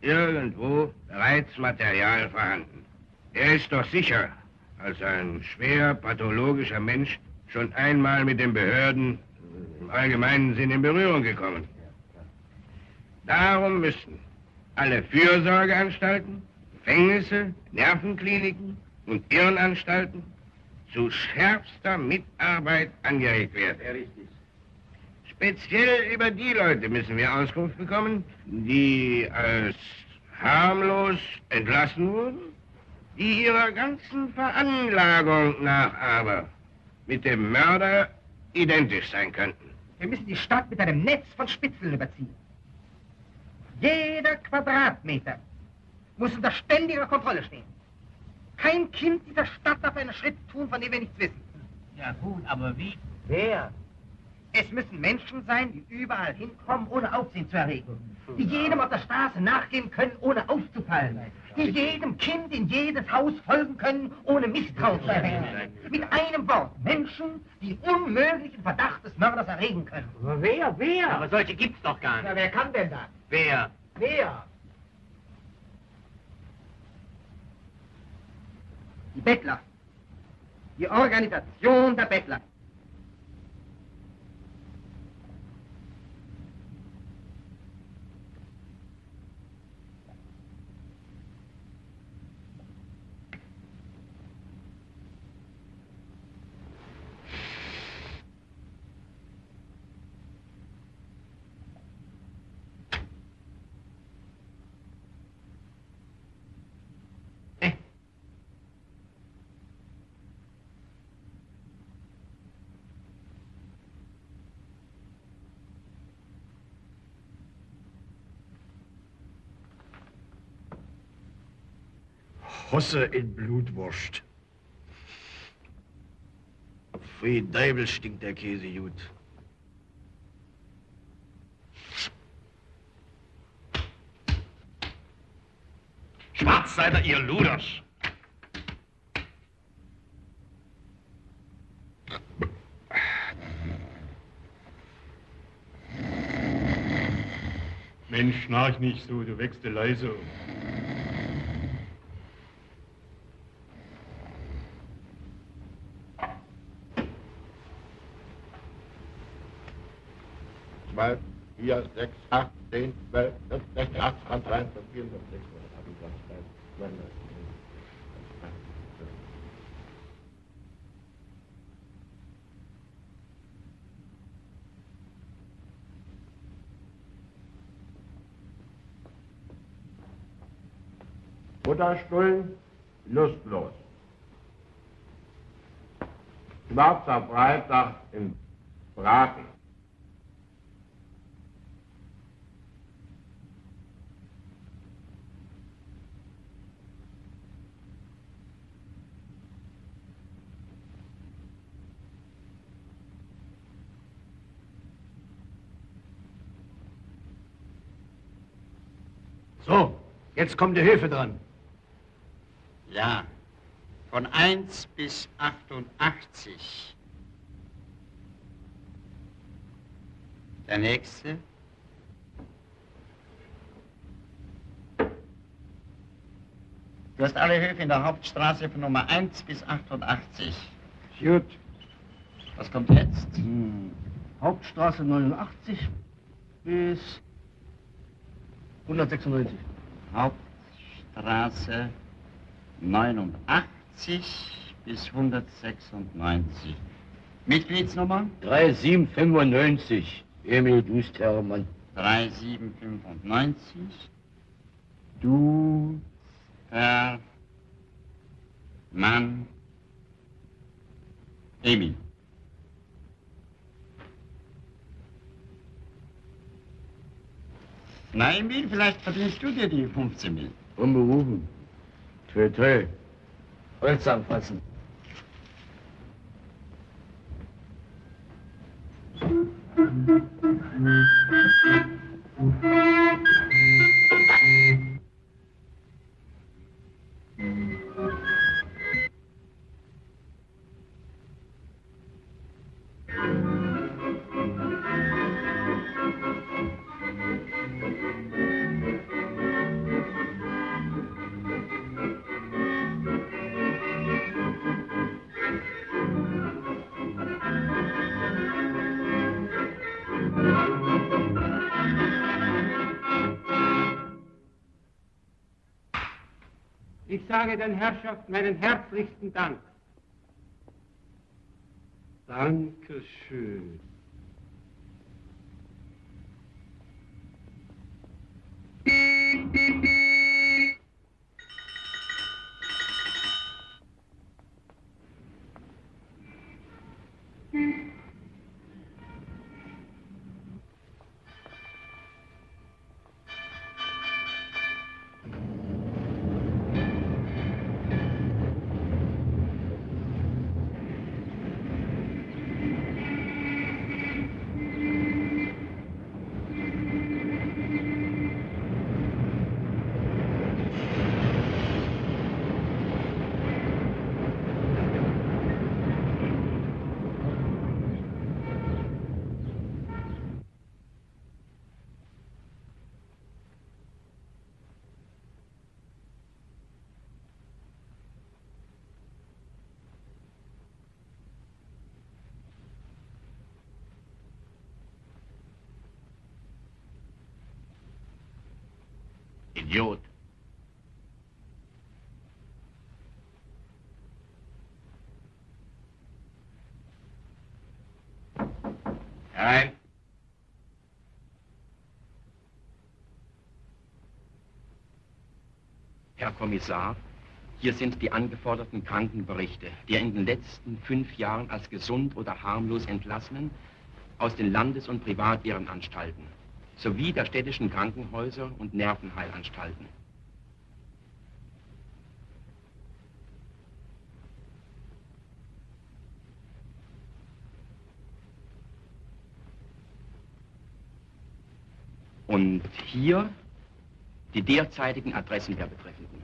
Speaker 17: irgendwo bereits Material vorhanden. Er ist doch sicher als ein schwer pathologischer Mensch schon einmal mit den Behörden im allgemeinen Sinn in Berührung gekommen. Darum müssen alle Fürsorgeanstalten, Gefängnisse, Nervenkliniken und Irrenanstalten zu schärfster Mitarbeit angeregt werden. Speziell über die Leute müssen wir Auskunft bekommen, die als harmlos entlassen wurden, die ihrer ganzen Veranlagung nach aber mit dem Mörder identisch sein könnten.
Speaker 5: Wir müssen die Stadt mit einem Netz von Spitzeln überziehen. Jeder Quadratmeter muss unter ständiger Kontrolle stehen. Kein Kind dieser Stadt darf einen Schritt tun, von dem wir nichts wissen.
Speaker 26: Ja gut, aber wie?
Speaker 5: Wer? Es müssen Menschen sein, die überall hinkommen, ohne Aufsehen zu erregen. Die jedem auf der Straße nachgehen können, ohne aufzufallen. Die jedem Kind in jedes Haus folgen können, ohne Misstrauen zu erregen. Mit einem Wort, Menschen, die unmöglichen Verdacht des Mörders erregen können.
Speaker 31: Aber wer, wer?
Speaker 16: Aber solche gibt's doch gar
Speaker 5: Ja,
Speaker 16: nicht.
Speaker 5: wer kann denn das?
Speaker 16: Wer?
Speaker 5: Wer? Die Bettler. Die Organisation der Bettler.
Speaker 10: Russe in Blutwurst. Wie Deibel stinkt der Käse gut.
Speaker 17: Schwarz seid ihr, ihr Luders.
Speaker 32: Mensch, schnarch nicht so, du wächst leise.
Speaker 17: Um. 4, 6, 8, 10, 12, 14, 18, 13, 14, 16, 18, 19, 19. lustlos. Schwarzer Freitag im Braten.
Speaker 4: So, jetzt kommt die Hilfe dran.
Speaker 33: Ja, von 1 bis 88. Der nächste. Du hast alle Höfe in der Hauptstraße von Nummer 1 bis 88.
Speaker 4: Gut.
Speaker 33: Was kommt jetzt?
Speaker 4: Hm. Hauptstraße 89 bis 196.
Speaker 33: Hauptstraße 89 bis 196. Mitgliedsnummer?
Speaker 17: 3795. Emil Dust Hermann.
Speaker 33: 3795. Du, Herr, Mann, Emil. Na, Emil, vielleicht verdienst du dir die 15 Mil.
Speaker 17: Unberufen. Toi, toi.
Speaker 4: Holz anfassen.
Speaker 34: Ich sage den Herrschaften meinen herzlichsten Dank.
Speaker 4: Dankeschön.
Speaker 17: Idiot. Herein.
Speaker 35: Herr Kommissar, hier sind die angeforderten Krankenberichte der in den letzten fünf Jahren als gesund oder harmlos Entlassenen aus den Landes- und Privatehrenanstalten sowie der städtischen Krankenhäuser und Nervenheilanstalten. Und hier die derzeitigen Adressen der Betreffenden.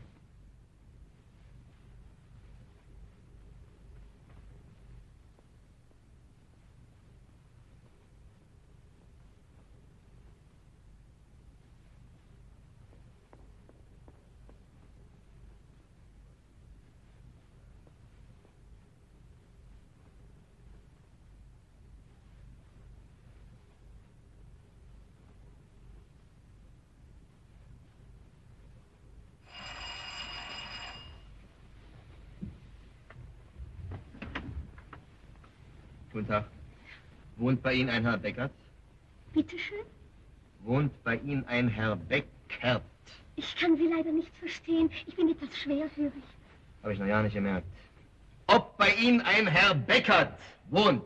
Speaker 9: Wohnt bei Ihnen ein Herr Beckert?
Speaker 3: Bitte schön?
Speaker 9: Wohnt bei Ihnen ein Herr Beckert?
Speaker 3: Ich kann Sie leider nicht verstehen. Ich bin etwas schwerhörig.
Speaker 9: Habe ich noch ja nicht gemerkt. Ob bei Ihnen ein Herr Beckert wohnt?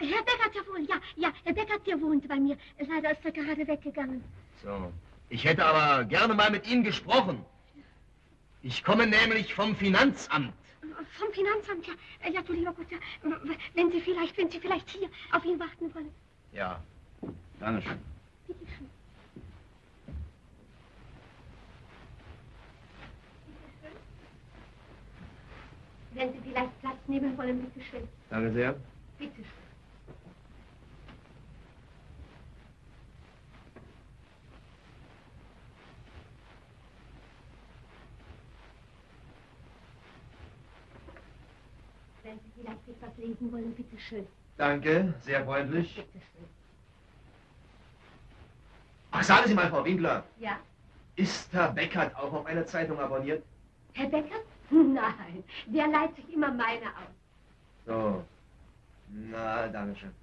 Speaker 3: Herr Beckert ja wohl, ja, ja, Herr Beckert, der wohnt bei mir. Leider ist er gerade weggegangen.
Speaker 9: So. Ich hätte aber gerne mal mit Ihnen gesprochen. Ich komme nämlich vom Finanzamt.
Speaker 3: Vom Finanzamt, ja. Äh, Ja, du lieber Gott, ja. Wenn Sie vielleicht, wenn Sie vielleicht hier auf ihn warten wollen.
Speaker 9: Ja. Dankeschön.
Speaker 3: Bitte schön. Wenn Sie vielleicht Platz nehmen wollen, bitte schön.
Speaker 9: Danke sehr.
Speaker 3: Bitte schön. Wenn Sie vielleicht etwas lesen wollen, bitte schön.
Speaker 9: Danke, sehr freundlich.
Speaker 3: Bitte schön.
Speaker 9: Ach, sagen Sie mal, Frau Winkler,
Speaker 3: Ja?
Speaker 9: ist Herr Beckert auch auf eine Zeitung abonniert?
Speaker 3: Herr Becker? Nein, der leiht sich immer meine aus.
Speaker 9: So. Na, danke schön.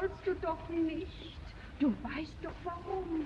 Speaker 20: Sollst du doch nicht. Du weißt doch warum.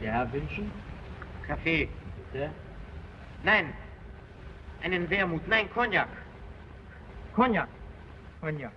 Speaker 36: Herr wünschen?
Speaker 37: Kaffee.
Speaker 36: Bitte.
Speaker 37: Nein, einen Wermut. Nein, Cognac. Cognac. Cognac.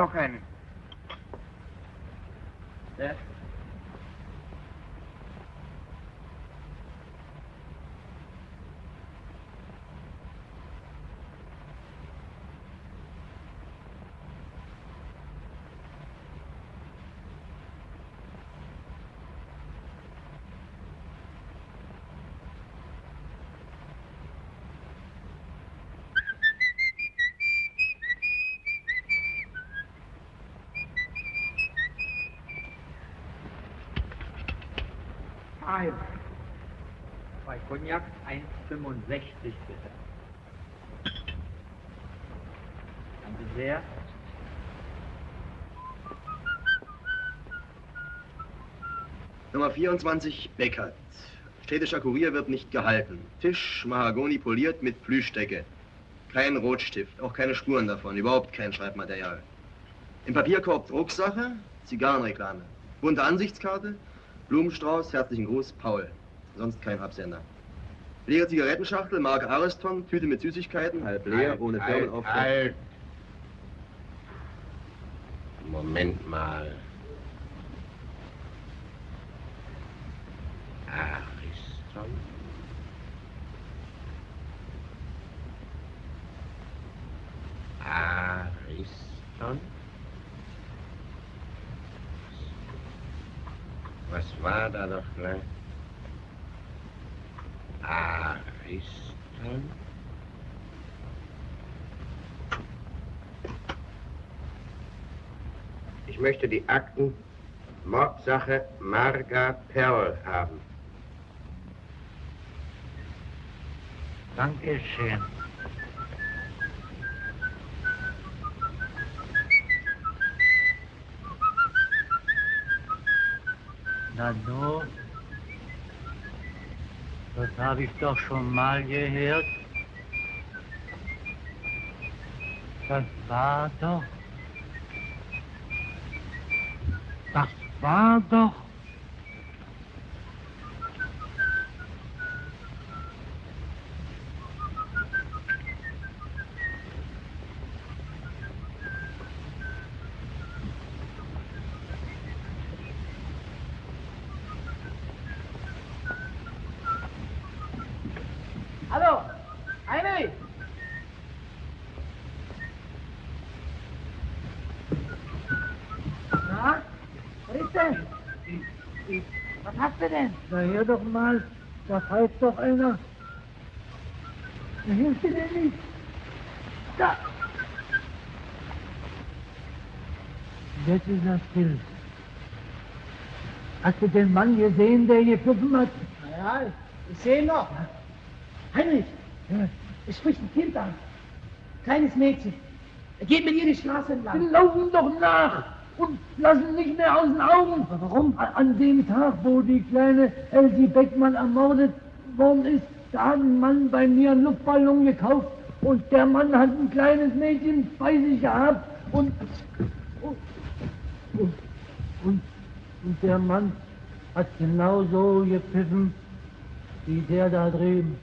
Speaker 37: noch einen.
Speaker 36: Der
Speaker 37: 1.
Speaker 36: Bei Cognac 1,65 bitte. Danke sehr.
Speaker 9: Nummer 24, Beckert. Städtischer Kurier wird nicht gehalten. Tisch, Mahagoni poliert mit Plüschdecke. Kein Rotstift, auch keine Spuren davon, überhaupt kein Schreibmaterial. Im Papierkorb Drucksache, Zigarrenreklame. Bunte Ansichtskarte, Blumenstrauß, herzlichen Gruß, Paul. Sonst kein Absender. Leere Zigarettenschachtel, Marke Ariston, Tüte mit Süßigkeiten, halb leer,
Speaker 17: Halt,
Speaker 9: ohne
Speaker 17: halt,
Speaker 9: Firmenaufdruck.
Speaker 17: halt. Moment mal. Ariston. Ariston. Was da noch gleich? Ariston. Ich möchte die Akten Mordsache Marga Perl haben.
Speaker 36: Dankeschön. Na du, das habe ich doch schon mal gehört. Das war doch. Das war doch.
Speaker 31: Hallo, Heinrich! Na, was ist denn? Was hast du denn?
Speaker 36: Na hör doch mal, da pfeift doch einer. Da hilft dir denn nicht. Da! Jetzt ist das still. Hast du den Mann gesehen, der hier gepfiffen hat?
Speaker 31: Ja, ich sehe ihn noch. Heinrich, es spricht ein Kind an. Kleines Mädchen. Er geht mit ihr die Straße entlang.
Speaker 36: Die laufen doch nach und lassen nicht mehr aus den Augen. Warum? An dem Tag, wo die kleine Elsie Beckmann ermordet worden ist, da hat ein Mann bei mir einen Luftballon gekauft und der Mann hat ein kleines Mädchen bei sich gehabt und und, und, und, der Mann hat genauso gepfiffen wie der da drüben.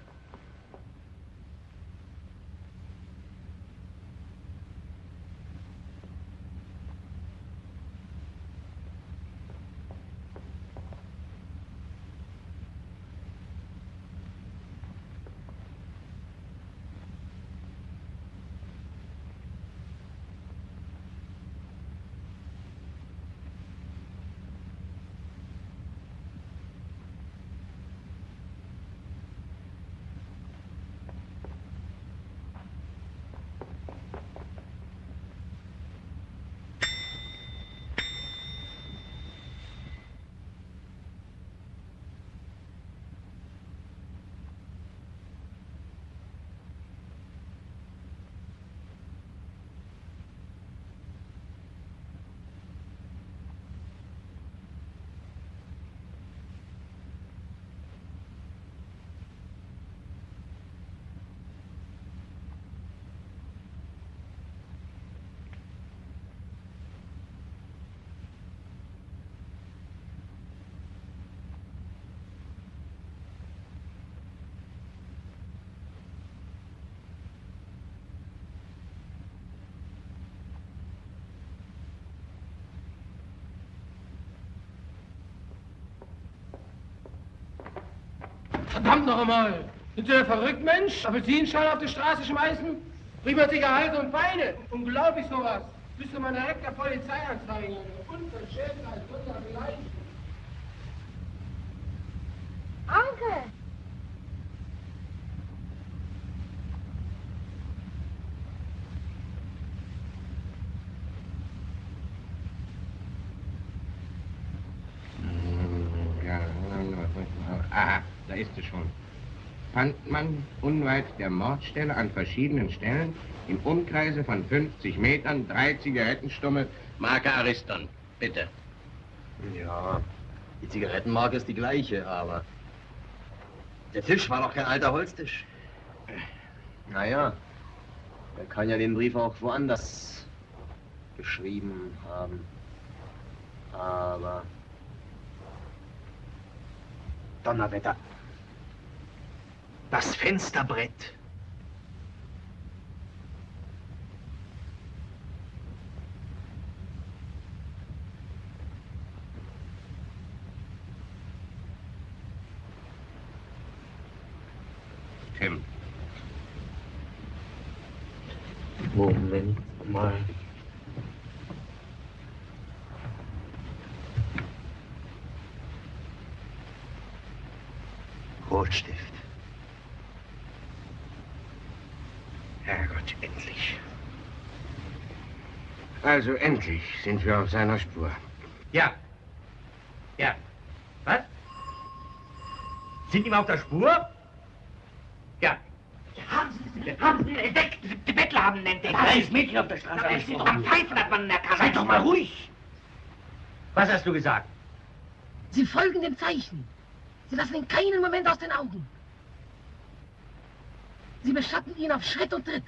Speaker 38: Verdammt noch einmal! Sind Sie denn verrückt, Mensch? Apfelsinenschalen auf die Straße schmeißen? Prima Zigarette und Feine. Unglaublich sowas. Müsste man direkt der Polizei anzeigen. Unverschämt als unser Gleich.
Speaker 3: Onkel!
Speaker 17: Ja, aha, da ist es schon. Fand man unweit der Mordstelle an verschiedenen Stellen im Umkreise von 50 Metern drei Zigarettenstummel Marke Ariston. Bitte.
Speaker 9: Ja, die Zigarettenmarke ist die gleiche, aber der Tisch war doch kein alter Holztisch. Naja, er kann ja den Brief auch woanders geschrieben haben. Aber Donnerwetter. Das Fensterbrett.
Speaker 17: Tim.
Speaker 9: Moment mal. Rotstift.
Speaker 17: Herrgott, endlich. Also endlich sind wir auf seiner Spur.
Speaker 26: Ja. Ja. Was? Sind ihm auf der Spur? Ja.
Speaker 25: Haben Sie, haben Sie ihn entdeckt? Die Bettler haben ihn entdeckt.
Speaker 26: Ein kleines Mädchen auf der Straße
Speaker 25: Es ist doch
Speaker 26: angesprochen.
Speaker 25: am Pfeifen, hat man erkannt.
Speaker 26: Seid doch mal ruhig. Was hast du gesagt?
Speaker 39: Sie folgen dem Zeichen. Sie lassen ihn keinen Moment aus den Augen. Sie beschatten ihn auf Schritt und Tritt.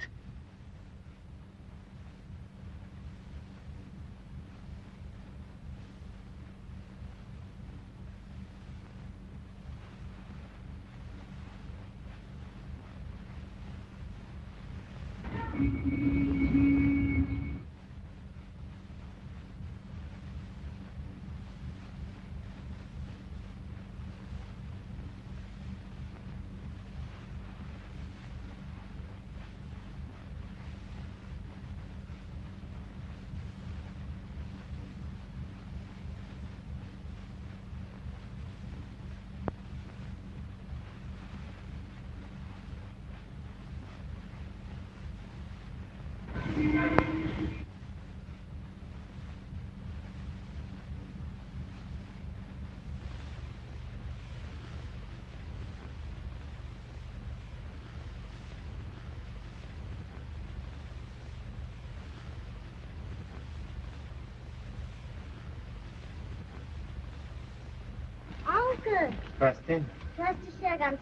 Speaker 3: Onkel,
Speaker 40: Was denn?
Speaker 3: du hast dich ja ganz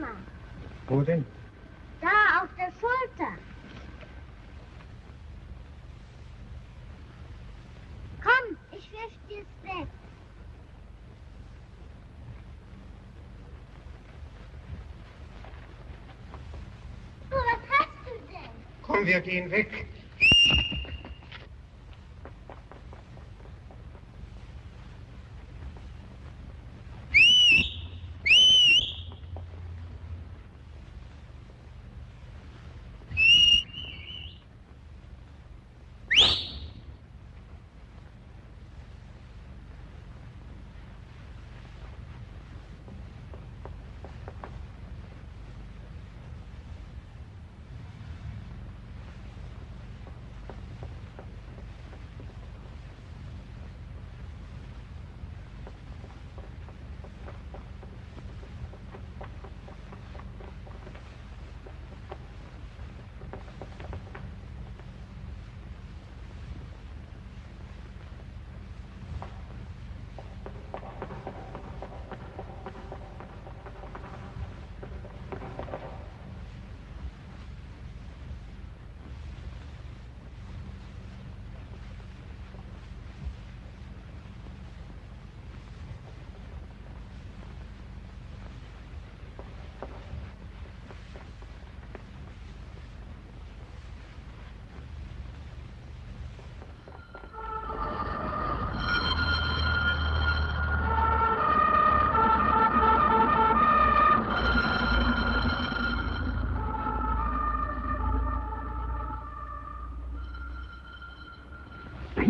Speaker 3: gemacht.
Speaker 40: Wo denn?
Speaker 3: Da auf der Schulter. Komm, ich wisch dir's weg. Du, was hast du denn?
Speaker 40: Komm, wir gehen weg.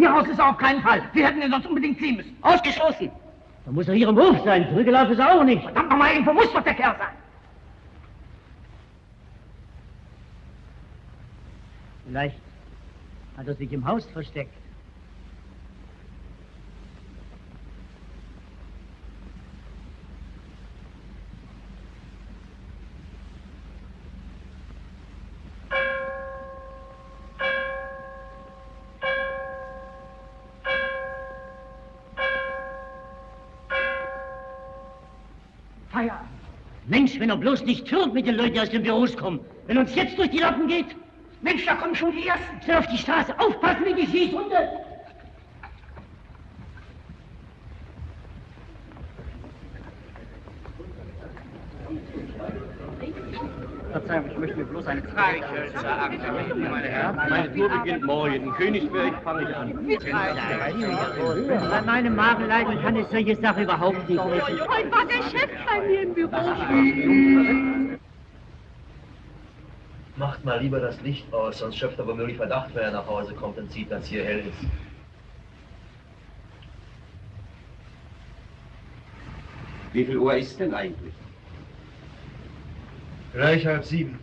Speaker 39: Hier raus ist er auf keinen Fall. Wir hätten ihn sonst unbedingt ziehen müssen.
Speaker 41: Ausgeschlossen. Da muss er hier im Hof sein. Zurückgelaufen ist er auch nicht.
Speaker 39: Verdammt nochmal, irgendwo muss doch der Kerl sein.
Speaker 41: Vielleicht hat er sich im Haus versteckt. Wenn er bloß nicht türmt mit den Leuten, die aus den Büros kommen. Wenn uns jetzt durch die Lappen geht.
Speaker 39: Mensch, da kommen schon die Ersten.
Speaker 41: Schnell auf die Straße. Aufpassen wie die Schießhunde.
Speaker 5: Ich bloß eine Frage stellen.
Speaker 9: Meine Herren, meine Tour beginnt morgen. In Königsberg fange ich an.
Speaker 41: Bei meinem Magenleiden kann es solche Sache überhaupt nicht essen.
Speaker 42: Heute war der Chef bei mir im Büro.
Speaker 26: Macht mal lieber das Licht aus, sonst schöpft er womöglich Verdacht, wenn er nach Hause kommt und sieht, dass hier hell ist.
Speaker 9: Wie viel Uhr ist denn eigentlich?
Speaker 26: Gleich halb sieben.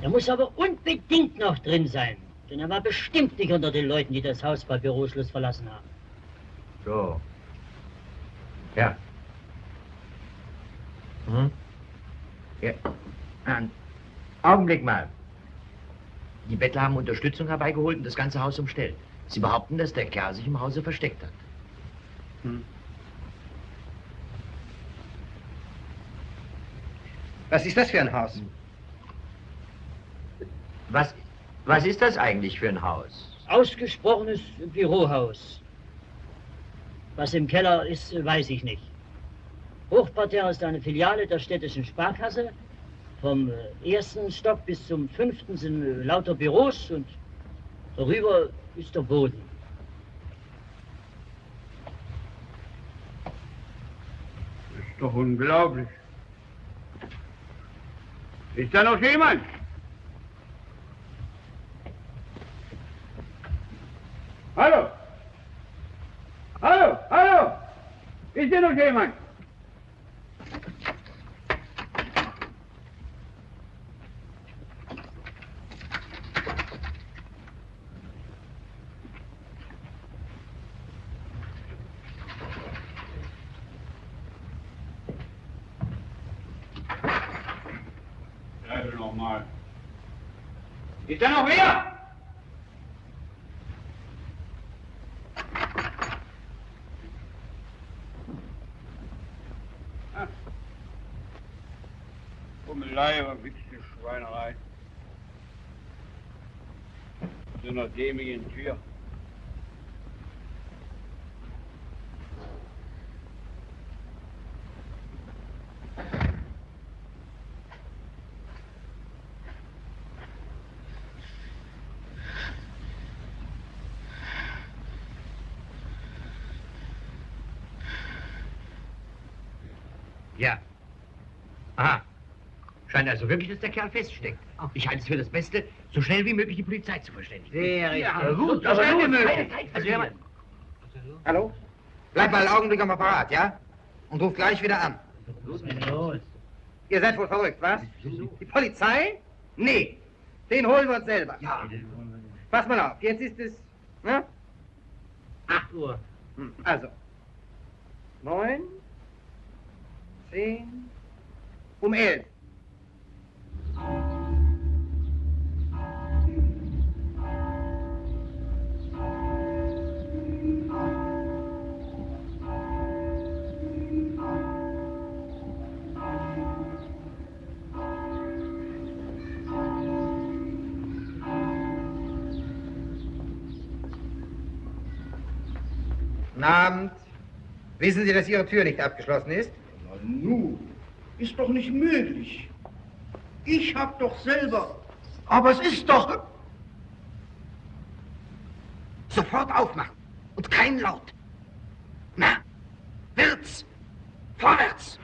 Speaker 41: Er muss aber unbedingt noch drin sein. Denn er war bestimmt nicht unter den Leuten, die das Haus bei Büroschluss verlassen haben.
Speaker 26: So. Ja. Hm? Ja. Einen Augenblick mal. Die Bettler haben Unterstützung herbeigeholt und das ganze Haus umstellt. Sie behaupten, dass der Kerl sich im Hause versteckt hat.
Speaker 5: Was ist das für ein Haus?
Speaker 26: Was, was ist das eigentlich für ein Haus?
Speaker 41: Ausgesprochenes Bürohaus. Was im Keller ist, weiß ich nicht. Hochparterre ist eine Filiale der städtischen Sparkasse. Vom äh, ersten Stock bis zum fünften sind äh, lauter Büros und darüber ist der Boden.
Speaker 43: Ist doch unglaublich. Ist da noch jemand? Hallo? Hallo? Hallo? Ist hier noch jemand? Schreibe nochmal. Ist da noch wer? Bummelei, aber wirklich eine Schweinerei. So einer dämlichen Tür.
Speaker 26: scheint also wirklich, dass der Kerl feststeckt. Ich halte es für das Beste, so schnell wie möglich die Polizei zu verständigen.
Speaker 5: Sehr.
Speaker 26: Ja, gut, so
Speaker 5: schnell
Speaker 26: wie
Speaker 5: möglich. Also, hör mal. Hallo? Bleib mal einen Augenblick am Apparat, ja? Und ruf gleich wieder an. Was ist denn los? Ihr seid wohl verrückt, was? Die Polizei? Nee, den holen wir uns selber. Ja. Pass mal auf, jetzt ist es, ne?
Speaker 41: 8 Uhr.
Speaker 5: Hm, also, 9, 10, um 11. Abend. Wissen Sie, dass Ihre Tür nicht abgeschlossen ist?
Speaker 39: Na nun, ist doch nicht möglich. Ich hab doch selber. Aber es ist doch... Sofort aufmachen und kein Laut. Na, wird's. Vorwärts.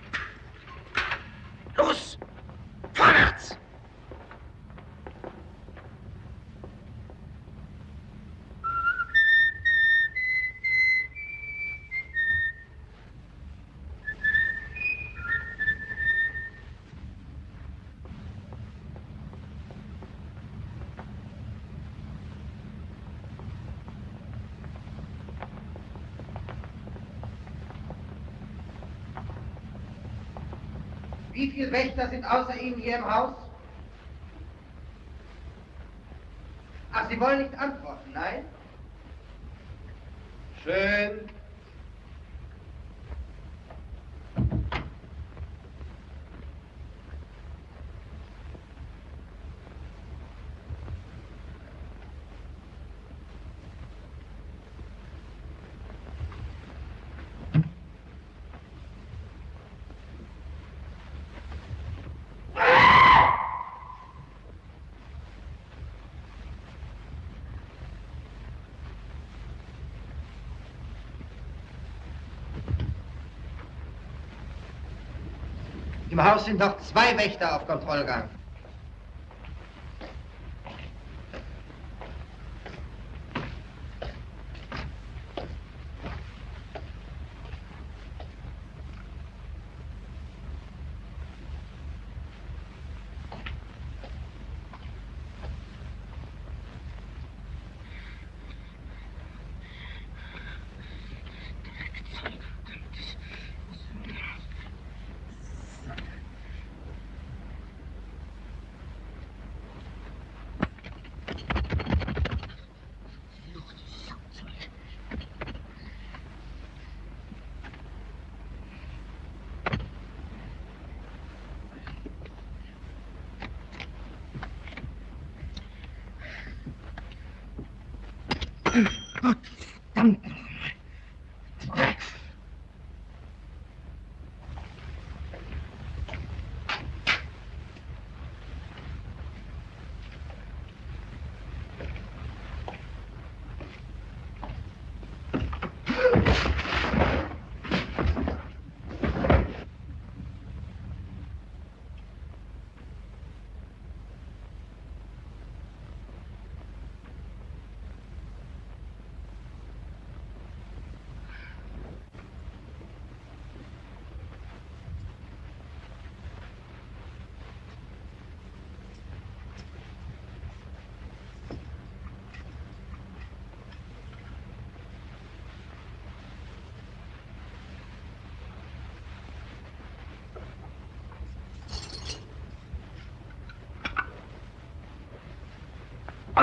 Speaker 5: Viele Wächter sind außer Ihnen hier im Haus? Ach, Sie wollen nicht antworten, nein? Schön. Im Haus sind noch zwei Wächter auf Kontrollgang.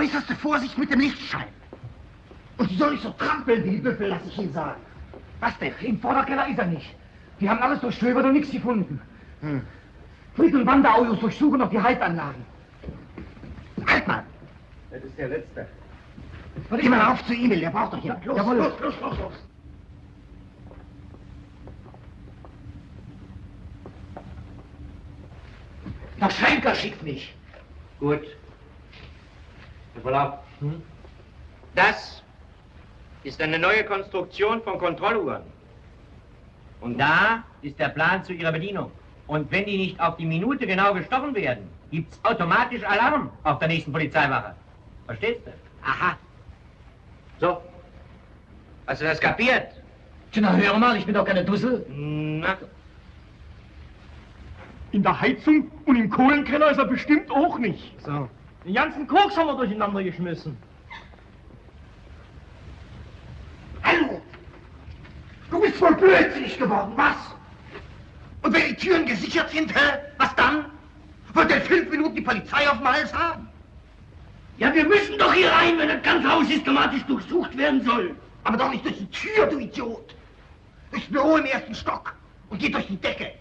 Speaker 39: Äußerste Vorsicht mit dem Lichtschein. Und Sie sollen nicht so trampeln wie die Büffel, lass ich Ihnen sagen.
Speaker 44: Was denn? Im Vorderkeller ist er nicht. Die haben alles durchstöbert und nichts gefunden.
Speaker 39: Hm.
Speaker 44: Fried und Wanderautos durchsuchen noch die Heizanlagen.
Speaker 39: Halt mal!
Speaker 38: Das ist der Letzte.
Speaker 39: Geh mal auf zu Emil, der braucht doch jemand. Los,
Speaker 44: Jawohl.
Speaker 39: los, los, los, los.
Speaker 44: Der Schenker schickt mich.
Speaker 26: Gut. Herr Verlauf. Das ist eine neue Konstruktion von Kontrolluhren. Und da ist der Plan zu ihrer Bedienung. Und wenn die nicht auf die Minute genau gestochen werden, gibt's automatisch Alarm auf der nächsten Polizeiwache. Verstehst du? Aha. So. Hast du das kapiert?
Speaker 44: Na, hör mal, ich bin doch keine Dussel.
Speaker 26: Na,
Speaker 4: In der Heizung und im Kohlenkeller ist er bestimmt auch nicht.
Speaker 44: So. Den ganzen Koks haben wir durcheinander geschmissen.
Speaker 39: Hallo! Du bist wohl blödsinnig geworden, was? Und wenn die Türen gesichert sind, hä? Was dann? Wird er fünf Minuten die Polizei auf dem Hals haben?
Speaker 25: Ja, wir müssen doch hier rein, wenn das ganze Haus systematisch durchsucht werden soll.
Speaker 39: Aber doch nicht durch die Tür, du Idiot! Durchs Büro im ersten Stock und geht durch die Decke.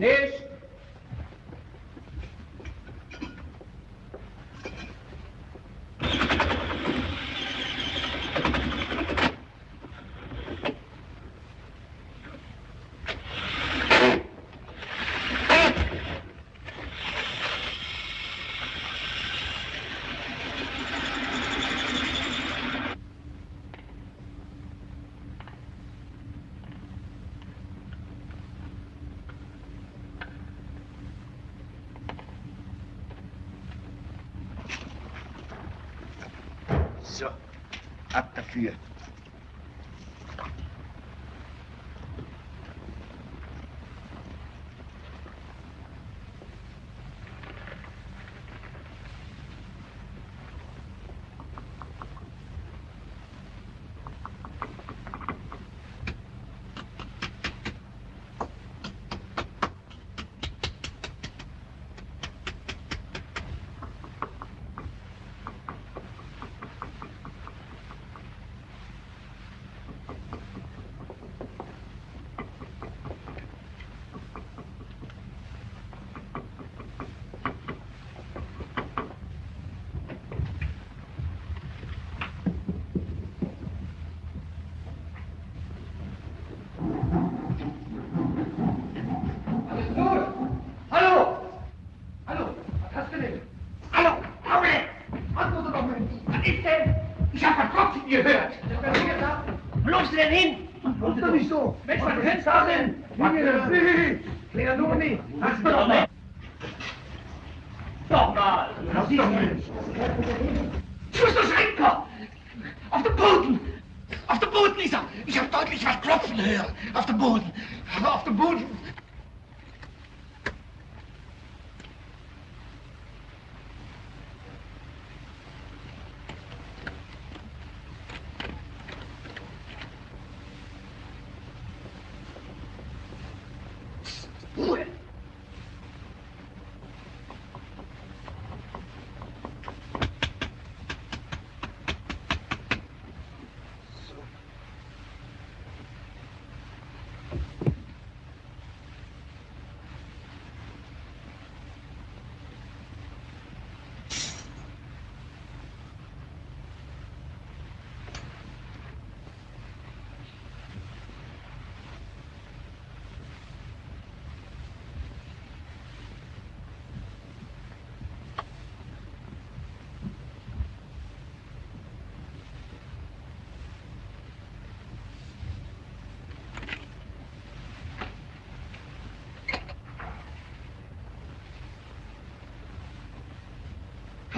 Speaker 38: Nicht!
Speaker 5: Also, ab dafür.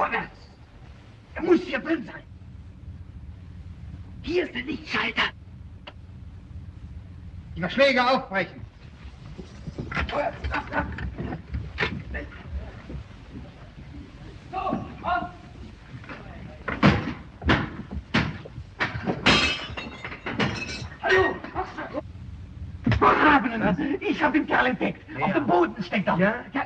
Speaker 5: Vorwärts! Er muss hier drin sein! Hier ist der Lichtschalter!
Speaker 45: Die Verschläge aufbrechen.
Speaker 5: So, auf! Hallo! Vergrabenen! Ich hab den Kerl entdeckt! Auf dem Boden steckt er! Ja? ja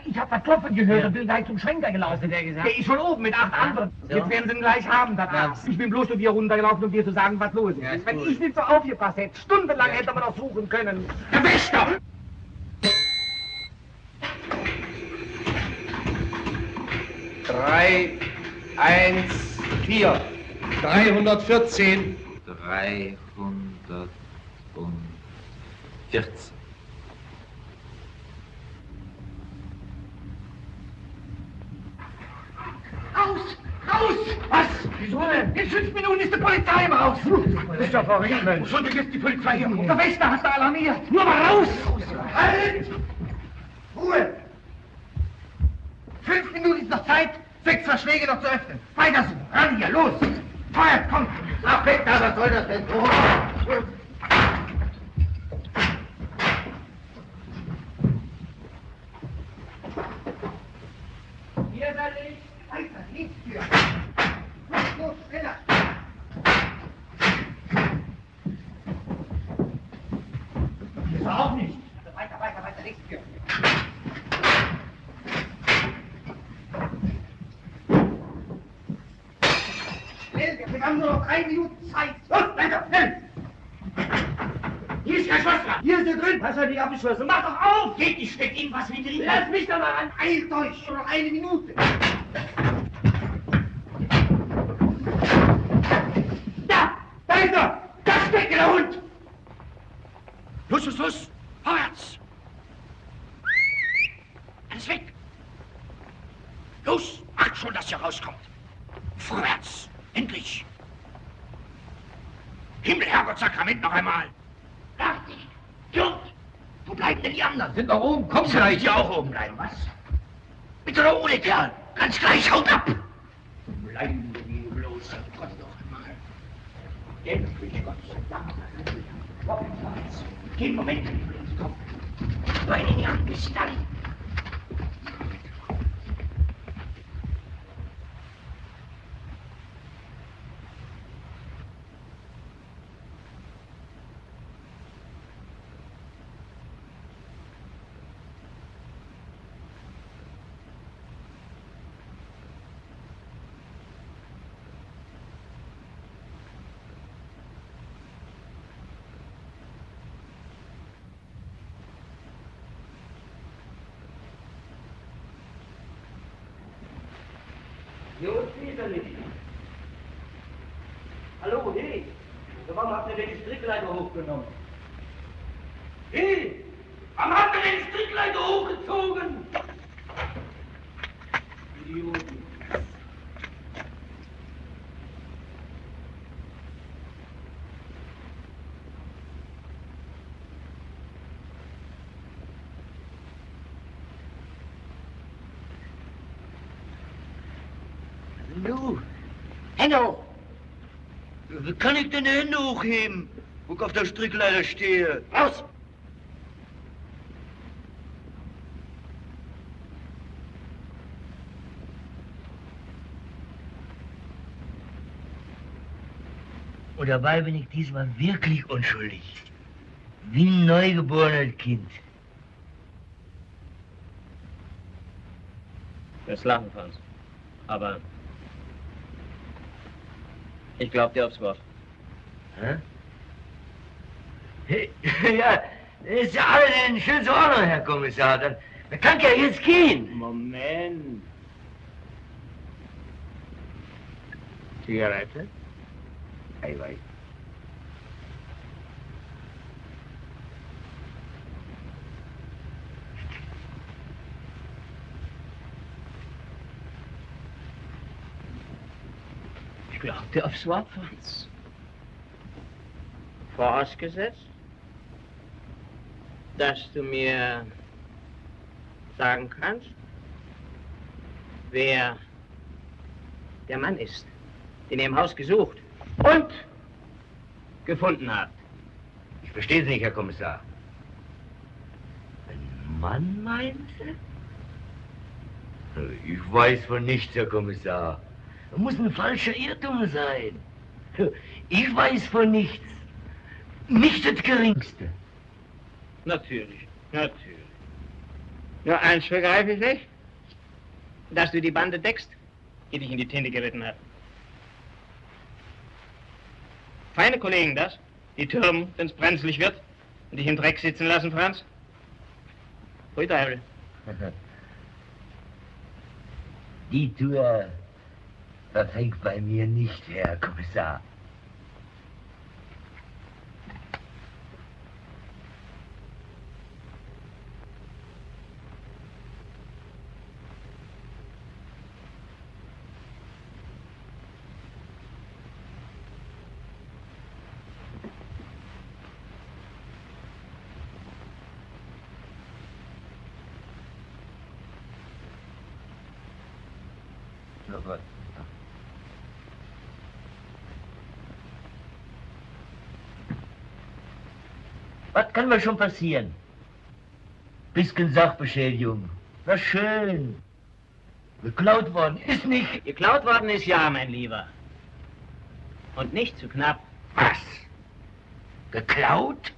Speaker 5: ich hab das Klopfen gehört und bin gleich zum Schwenker gelaufen. Der, gesagt? der ist schon oben mit acht anderen.
Speaker 46: So.
Speaker 5: Jetzt werden sie ihn gleich haben, das Arzt. Ich bin bloß zu dir runtergelaufen, um dir zu sagen, was los ist. Wenn ich nicht so aufgepasst hätte, stundenlang hätte man noch suchen können. Der Wächter!
Speaker 45: Drei, eins, vier. 314.
Speaker 47: 314.
Speaker 5: Raus! Raus! Was? Wieso denn? In fünf Minuten ist die Polizei im Haus. Das ist doch verrückt, Mensch. Wo ist die Polizei hier? Der Wächter hat da alarmiert. Nur mal raus! Halt! Ruhe! Fünf Minuten ist noch Zeit, sechs Verschläge noch zu öffnen. Weiter so. Ran hier, los! Feuer, komm! Ach, da, was soll das denn? Hier ist ein Licht. Weiter, Lichttür. Los, los, schneller. Hier ist er auch nicht. Also weiter, weiter, weiter, Lichttür. Schnell, wir haben nur noch drei Minuten Zeit. Los, weiter, schnell! Hier ist kein Schloss dran. Hier ist er drin. Was hat die abgeschlossen? Mach doch auf! Geht nicht, steckt ihm was wie drin. Lass mich doch mal an. Eilt euch, nur noch eine Minute. Da! Da ist er! Da steckt der Hund! Los, los, los! Vorwärts! Alles weg! Los! Macht schon, dass ihr rauskommt! Vorwärts! Endlich! Himmel, Herrgott, Sakrament noch einmal! Fertig! Gut! Wo bleiben denn die anderen? Sind noch oben. Komm, vielleicht hier auch oben bleiben, was? Mit oder ohne Kerl? Ganz gleich, haut ab! Bleiben wir bloß, Gott noch einmal.
Speaker 25: Endlich, Gott sei Dank. Vorwärts. Geh, Moment. Komm. Beine in die Hand, bis dann. Jungs, ist er nicht. Hallo, hey. Warum habt ihr den Strickleiter hochgenommen? Hey, warum habt ihr den Strickleiter hochgezogen? Idioten. Nu, Hoch! Wie kann ich denn die Hände hochheben, wo ich auf der Strickleiter stehe? Raus! Und dabei bin ich diesmal wirklich unschuldig. Wie ein neugeborenes Kind.
Speaker 48: Das Lachen, Franz. Aber ich glaub dir aufs Wort.
Speaker 25: Hä? Ja, ist ja alles in schönster Ordnung, Herr Kommissar. Dann, dann kann ich ja jetzt gehen.
Speaker 48: Moment.
Speaker 25: Zigarette? Eiweiß.
Speaker 48: Dir aufs Wort, Franz.
Speaker 37: Vorausgesetzt, dass du mir sagen kannst, wer der Mann ist, den ihr im Haus gesucht und gefunden habt.
Speaker 25: Ich verstehe Sie nicht, Herr Kommissar. Ein Mann, meinen Sie? Ich weiß von nichts, Herr Kommissar. Das muss ein falscher Irrtum sein. Ich weiß von nichts. Nicht das Geringste.
Speaker 37: Natürlich, natürlich. Nur eins begreife ich nicht, dass du die Bande deckst, die dich in die Tinte geritten hat. Feine Kollegen das, die türmen, wenn es brenzlig wird und dich im Dreck sitzen lassen, Franz. Hui Teufel.
Speaker 25: Die Tour verfängt bei mir nicht, Herr Kommissar. Oh Gott. Was kann mir schon passieren? Bisschen Sachbeschädigung. Na schön. Geklaut worden ist nicht.
Speaker 37: Geklaut worden ist ja, mein Lieber. Und nicht zu knapp.
Speaker 25: Was? Geklaut?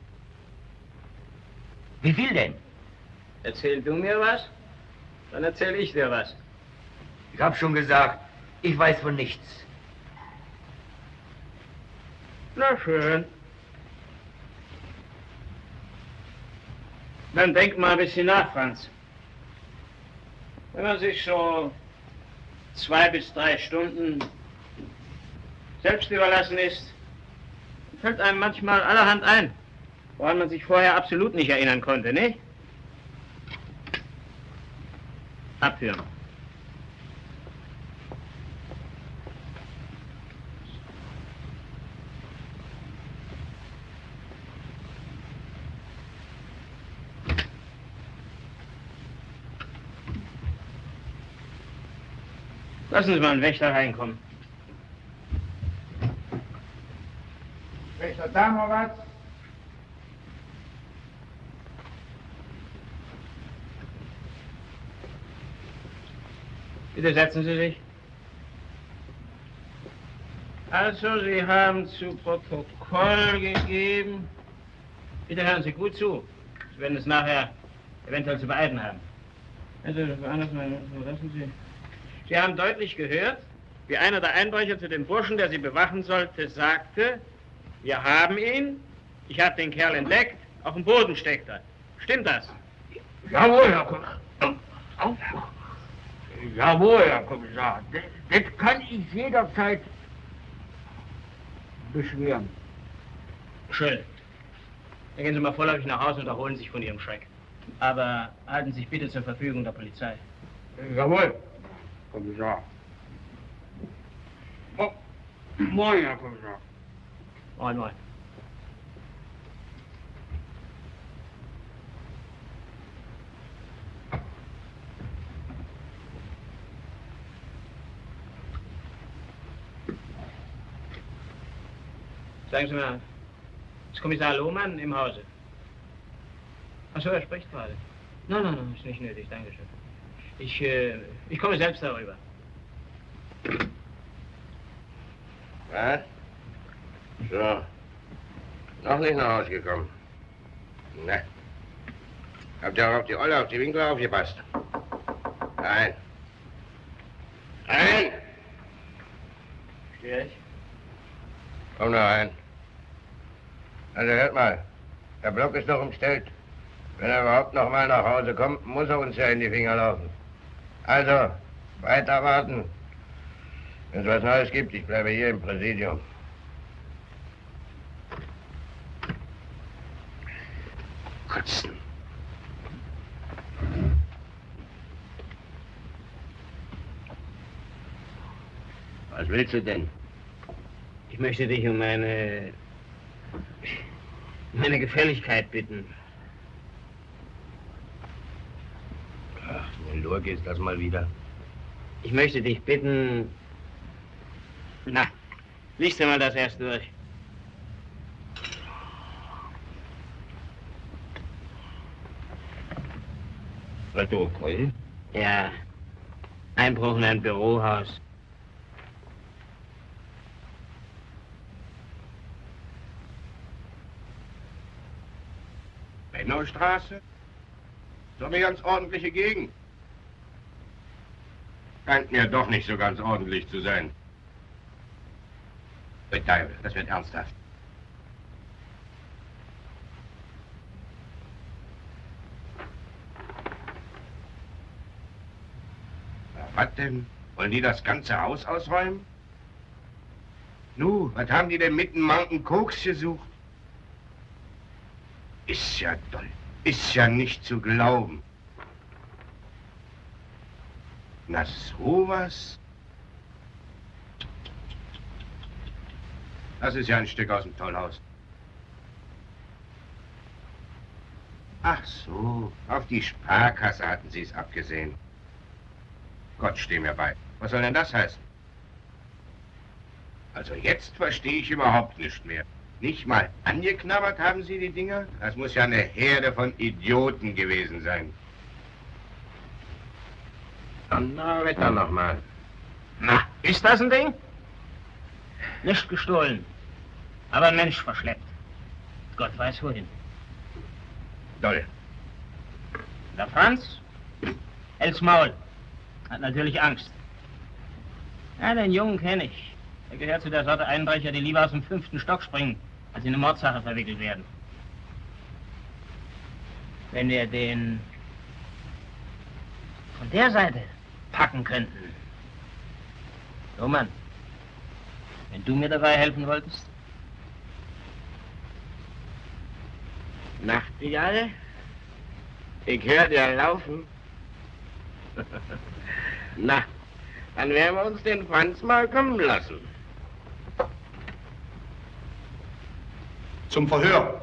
Speaker 25: Wie viel denn?
Speaker 37: Erzähl du mir was, dann erzähl ich dir was.
Speaker 25: Ich hab schon gesagt, ich weiß von nichts.
Speaker 37: Na schön. Dann denk mal ein bisschen nach, Franz. Wenn man sich so zwei bis drei Stunden selbst überlassen ist, fällt einem manchmal allerhand ein, woran man sich vorher absolut nicht erinnern konnte, nicht? Abführen. Lassen Sie mal einen Wächter reinkommen. Adamowitz. Bitte setzen Sie sich. Also, Sie haben zu Protokoll gegeben. Bitte hören Sie gut zu. Sie werden es nachher eventuell zu beeiden haben. Also, anders mal, lassen Sie. Sie haben deutlich gehört, wie einer der Einbrecher zu dem Burschen, der Sie bewachen sollte, sagte, wir haben ihn, ich habe den Kerl entdeckt, auf dem Boden steckt er. Stimmt das?
Speaker 40: Jawohl, Herr Kommissar. Jawohl, Herr Kommissar. Das, das kann ich jederzeit beschweren.
Speaker 37: Schön. Dann gehen Sie mal vorläufig nach Hause und erholen sich von Ihrem Schreck. Aber halten Sie sich bitte zur Verfügung der Polizei.
Speaker 40: Jawohl, Kommissar. Oh, moin, Herr Kommissar.
Speaker 37: Moin, moin. Sagen Sie mal, ist Kommissar Lohmann im Hause? Achso, er spricht gerade. Nein, nein, nein, ist nicht nötig, Dankeschön. Ich, äh, ich komme selbst darüber.
Speaker 17: Was? So. Noch nicht nach Hause gekommen. Ne. Habt ihr auch auf die Olle, auf die Winkel aufgepasst? Nein. Nein!
Speaker 37: Stör ich?
Speaker 17: Komm da rein. Also hört mal, der Block ist noch umstellt. Wenn er überhaupt noch mal nach Hause kommt, muss er uns ja in die Finger laufen. Also, weiter warten. Wenn es was Neues gibt, ich bleibe hier im Präsidium. Kotzen. Was willst du denn?
Speaker 37: Ich möchte dich um meine. meine Gefälligkeit bitten.
Speaker 17: Eine Lurke ist das mal wieder.
Speaker 37: Ich möchte dich bitten. Na, liest du mal das erst durch.
Speaker 17: Protokoll?
Speaker 37: Ja. Einbruch in ein Bürohaus.
Speaker 17: Bennaustraße? So eine ganz ordentliche Gegend. Scheint mir doch nicht so ganz ordentlich zu sein. Teufel, das wird ernsthaft. Na, was denn? Wollen die das ganze Haus ausräumen? Nu, was haben die denn mitten Mountain Koks gesucht? Ist ja doll. Ist ja nicht zu glauben. Na sowas? Das ist ja ein Stück aus dem Tollhaus. Ach so, auf die Sparkasse hatten Sie es abgesehen. Gott, steh mir bei. Was soll denn das heißen? Also jetzt verstehe ich überhaupt nicht mehr. Nicht mal angeknabbert haben Sie die Dinger? Das muss ja eine Herde von Idioten gewesen sein. Donnerwetter nochmal.
Speaker 37: Na, ist das ein Ding? Nicht gestohlen, aber ein Mensch verschleppt. Gott weiß wohin.
Speaker 17: Doll.
Speaker 37: Der Franz? Hält's Maul. Hat natürlich Angst. Ja, den Jungen kenne ich. Er gehört zu der Sorte Einbrecher, die lieber aus dem fünften Stock springen, als in eine Mordsache verwickelt werden. Wenn wir den von der Seite packen könnten. So, Mann. Wenn du mir dabei helfen wolltest?
Speaker 17: Nachtigall? Ich höre dir laufen. Na, dann werden wir uns den Franz mal kommen lassen.
Speaker 5: Zum Verhör.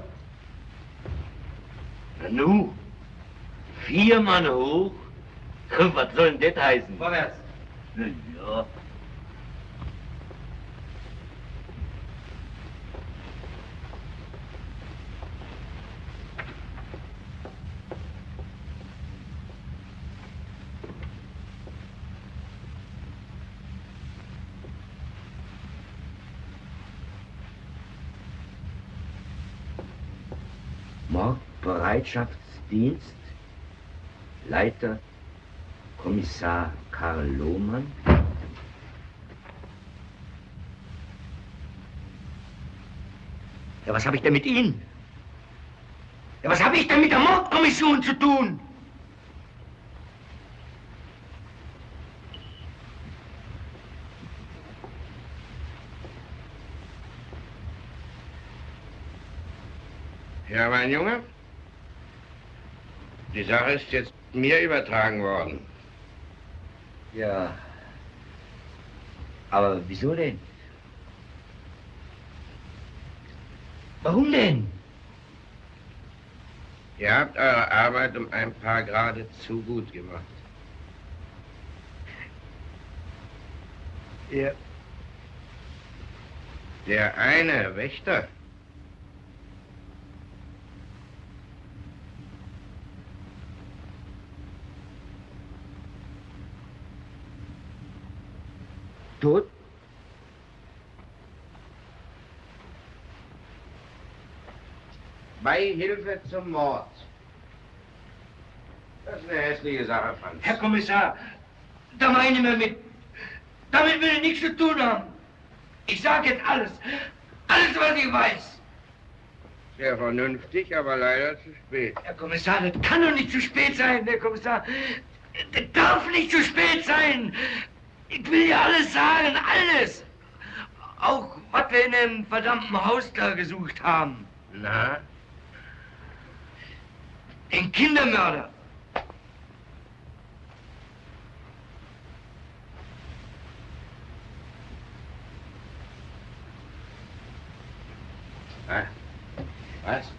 Speaker 25: Na nu, vier Mann hoch? Was soll denn das heißen?
Speaker 48: Vorwärts.
Speaker 25: Ja. Mordbereitschaftsdienst, Leiter Kommissar Karl Lohmann. Ja, was habe ich denn mit Ihnen? Ja, was habe ich denn mit der Mordkommission zu tun?
Speaker 17: Ja, mein Junge, die Sache ist jetzt mir übertragen worden.
Speaker 25: Ja. Aber wieso denn? Warum denn?
Speaker 17: Ihr habt eure Arbeit um ein paar Grade zu gut gemacht.
Speaker 25: Ja.
Speaker 17: Der eine Wächter
Speaker 25: Tot?
Speaker 17: Beihilfe zum Mord. Das ist eine hässliche Sache, Franz.
Speaker 25: Herr Kommissar, da meine ich mir mit. Damit will ich nichts zu tun haben. Ich sage jetzt alles. Alles, was ich weiß.
Speaker 17: Sehr vernünftig, aber leider zu spät.
Speaker 25: Herr Kommissar, das kann doch nicht zu spät sein, Herr Kommissar. Das darf nicht zu spät sein. Ich will ja alles sagen, alles. Auch was wir in dem verdammten Haus da gesucht haben.
Speaker 17: Na?
Speaker 25: Den Kindermörder.
Speaker 17: Was?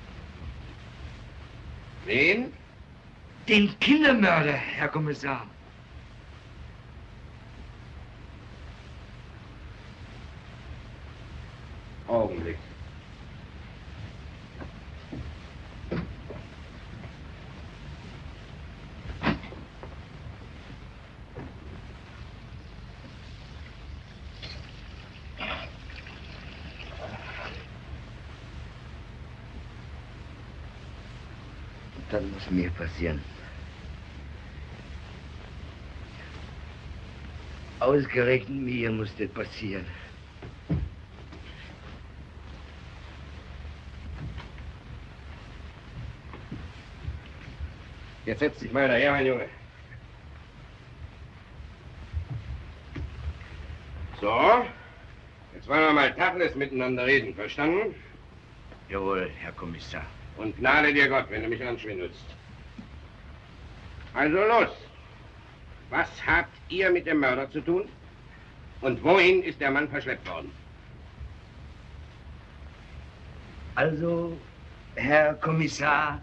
Speaker 17: Wen?
Speaker 25: Den Kindermörder, Herr Kommissar.
Speaker 17: Augenblick.
Speaker 25: Das muss mir passieren. Ausgerechnet mir muss das passieren.
Speaker 17: Jetzt setz dich mal daher, mein Junge. So, jetzt wollen wir mal Tacheles miteinander reden, verstanden?
Speaker 25: Jawohl, Herr Kommissar.
Speaker 17: Und gnade dir Gott, wenn du mich anschwindelst. Also los. Was habt ihr mit dem Mörder zu tun? Und wohin ist der Mann verschleppt worden?
Speaker 25: Also, Herr Kommissar,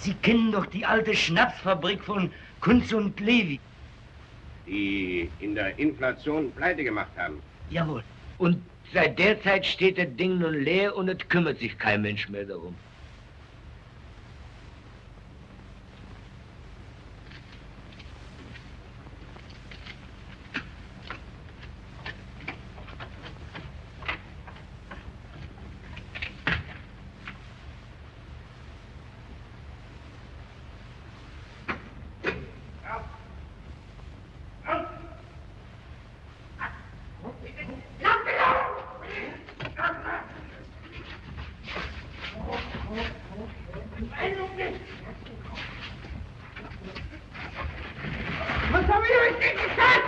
Speaker 25: Sie kennen doch die alte Schnapsfabrik von Kunz und Levi.
Speaker 17: Die in der Inflation pleite gemacht haben.
Speaker 25: Jawohl. Und seit der Zeit steht das Ding nun leer und es kümmert sich kein Mensch mehr darum.
Speaker 40: Was haben wir euch denn gesagt?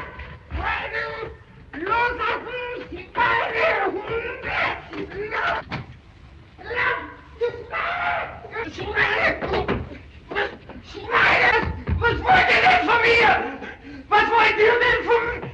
Speaker 40: Loslassen! Die Beine! Hunde! Schweine! Schweine! Was wollt ihr denn von mir? Was wollt ihr denn von mir?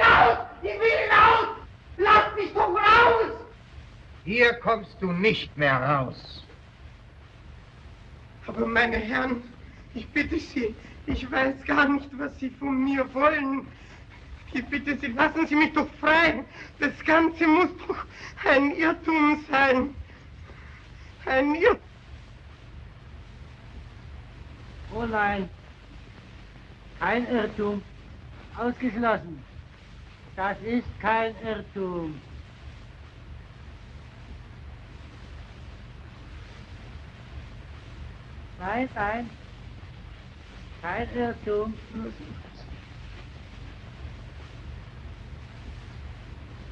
Speaker 40: hinaus! Ich will hinaus! Lass mich doch raus!
Speaker 5: Hier kommst du nicht mehr raus.
Speaker 40: Aber meine Herren, ich bitte Sie, ich weiß gar nicht, was Sie von mir wollen. Ich bitte Sie, lassen Sie mich doch frei. Das Ganze muss doch ein Irrtum sein. Ein Irrtum.
Speaker 36: Oh nein, kein Irrtum. Ausgeschlossen. Das ist kein Irrtum. Nein, nein, kein Irrtum.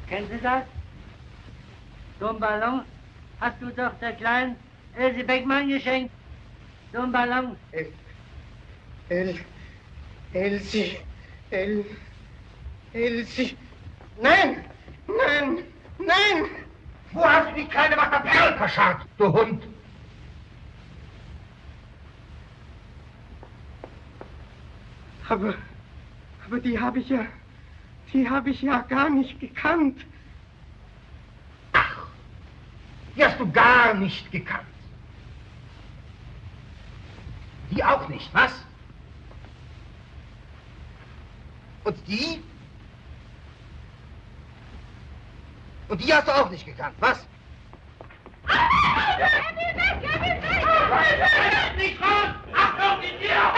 Speaker 36: Kennen Sie das? So einen Ballon hast du doch der kleinen Else Beckmann geschenkt. So einen Ballon.
Speaker 40: El, El, Elsie, El, Elsie. Nein, nein, nein!
Speaker 5: Wo hast du die kleine Wachter Perl verscharrt, du Hund?
Speaker 40: Aber, aber die habe ich ja, die habe ich ja gar nicht gekannt.
Speaker 5: Die hast du gar nicht gekannt. Die auch nicht, was? Und die? Und die hast du auch nicht gekannt, was?
Speaker 40: Nicht raus! Achtung, die Tür! Mach ihn feste! Gut, stillhalten! Gib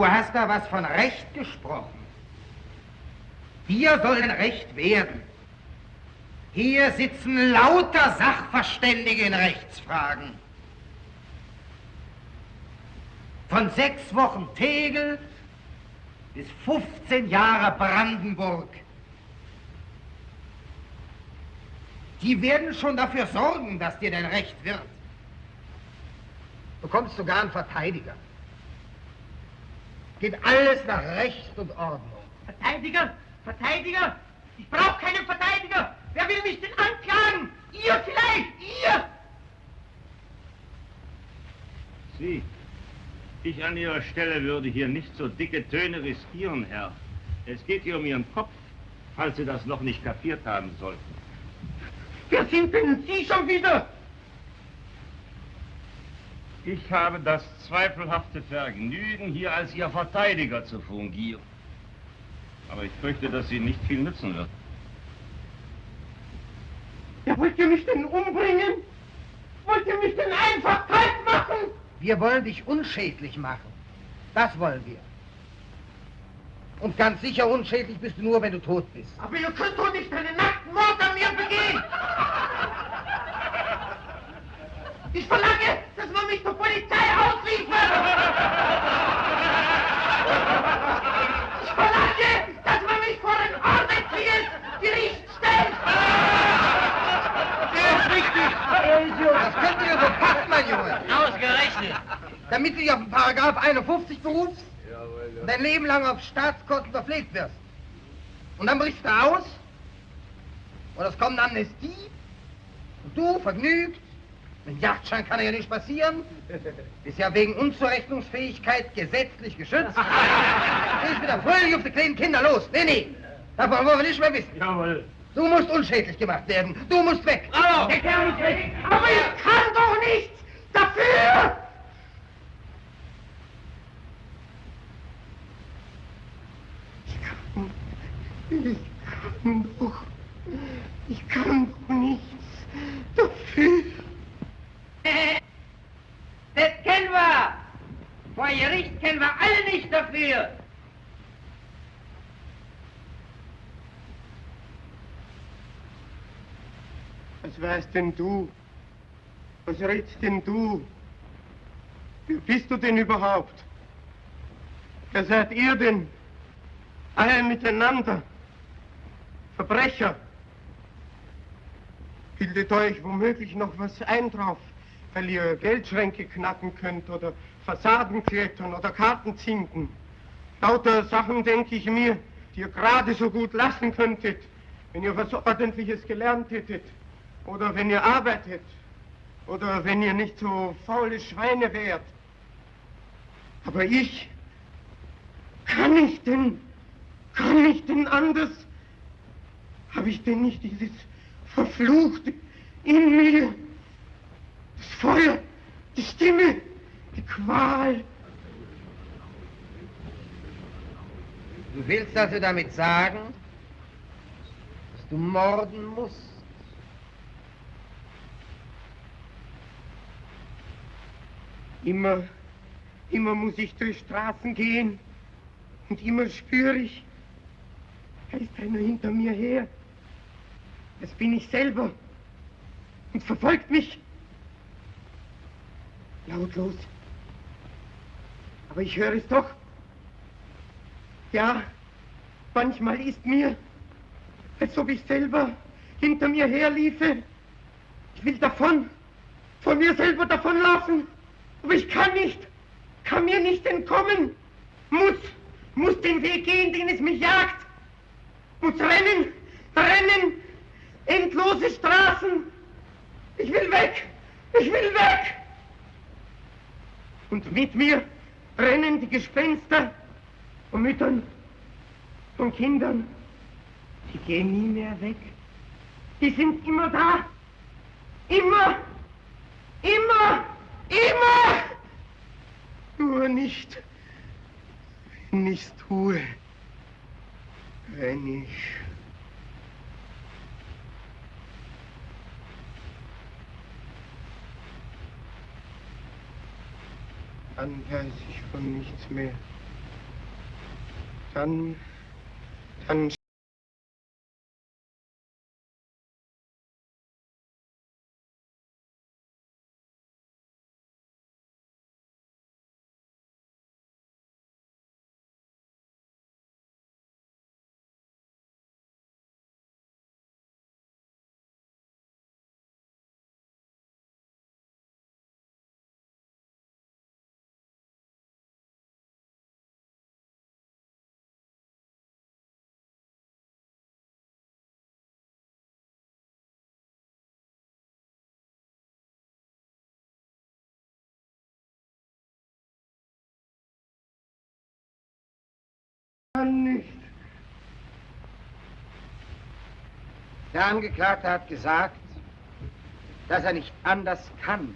Speaker 5: Du hast da was von Recht gesprochen. Hier soll ein Recht werden. Hier sitzen lauter Sachverständige in Rechtsfragen. Von sechs Wochen Tegel bis 15 Jahre Brandenburg. Die werden schon dafür sorgen, dass dir dein Recht wird. Du bekommst sogar einen Verteidiger. Geht alles nach Recht und Ordnung.
Speaker 40: Verteidiger? Verteidiger? Ich brauche keinen Verteidiger! Wer will mich denn anklagen? Ihr vielleicht! Ihr!
Speaker 37: Sie, ich an Ihrer Stelle würde hier nicht so dicke Töne riskieren, Herr. Es geht hier um Ihren Kopf, falls Sie das noch nicht kapiert haben sollten.
Speaker 40: Wer sind denn Sie schon wieder?
Speaker 37: Ich habe das zweifelhafte Vergnügen, hier als Ihr Verteidiger zu fungieren. Aber ich fürchte, dass sie nicht viel nützen wird.
Speaker 40: Ja, wollt ihr mich denn umbringen? Wollt ihr mich denn einfach kalt machen?
Speaker 5: Wir wollen dich unschädlich machen. Das wollen wir. Und ganz sicher unschädlich bist du nur, wenn du tot bist.
Speaker 40: Aber ihr könnt doch nicht einen nackten Mord an mir begehen! Ich verlange, dass man mich zur Polizei ausliefert! Ich verlange, dass man mich vor ein ordentliches Gericht stellt!
Speaker 5: Der ist richtig! Das könnt ihr so packen, mein Junge!
Speaker 25: Ausgerechnet!
Speaker 5: Damit du dich auf den Paragraph 51 berufst und dein Leben lang auf Staatskosten verpflegt wirst. Und dann brichst du aus und es kommt eine Amnestie und du vergnügt, mit Jagdschein kann ja nicht passieren, bist ja wegen Unzurechnungsfähigkeit gesetzlich geschützt. Gehst wieder fröhlich auf die kleinen Kinder los. Nee, nee, davon wollen wir nicht mehr wissen.
Speaker 37: Jawohl.
Speaker 5: Du musst unschädlich gemacht werden. Du musst weg.
Speaker 40: Bravo! Der Kerl muss weg! Aber ich kann doch nichts dafür! Ich kann, ich kann doch, Das kennen wir. Vor Gericht kennen wir alle nicht dafür. Was weißt denn du? Was redst denn du? Wer bist du denn überhaupt? Wer seid ihr denn? Alle miteinander. Verbrecher. Bildet euch womöglich noch was ein drauf weil ihr Geldschränke knacken könnt oder Fassaden klettern oder Karten zinken. Lauter Sachen, denke ich mir, die ihr gerade so gut lassen könntet, wenn ihr was Ordentliches gelernt hättet. Oder wenn ihr arbeitet. Oder wenn ihr nicht so faule Schweine wärt. Aber ich, kann ich denn, kann ich denn anders? Habe ich denn nicht dieses Verfluchte in mir? Das Feuer, die Stimme, die Qual.
Speaker 5: Du willst also damit sagen, dass du morden musst?
Speaker 40: Immer, immer muss ich durch Straßen gehen und immer spüre ich, da ist einer hinter mir her. Das bin ich selber und verfolgt mich. Lautlos. Aber ich höre es doch. Ja, manchmal ist mir, als ob ich selber hinter mir herliefe. Ich will davon, von mir selber davonlaufen. Aber ich kann nicht, kann mir nicht entkommen. Muss, muss den Weg gehen, den es mich jagt. Muss rennen, rennen, endlose Straßen. Ich will weg, ich will weg. Und mit mir rennen die Gespenster von Müttern, von Kindern. Die gehen nie mehr weg. Die sind immer da. Immer, immer. Immer! Nur nicht, wenn ich's tue, wenn ich... Dann weiß ich von nichts mehr. Dann, dann kann nicht.
Speaker 5: Der Angeklagte hat gesagt, dass er nicht anders kann.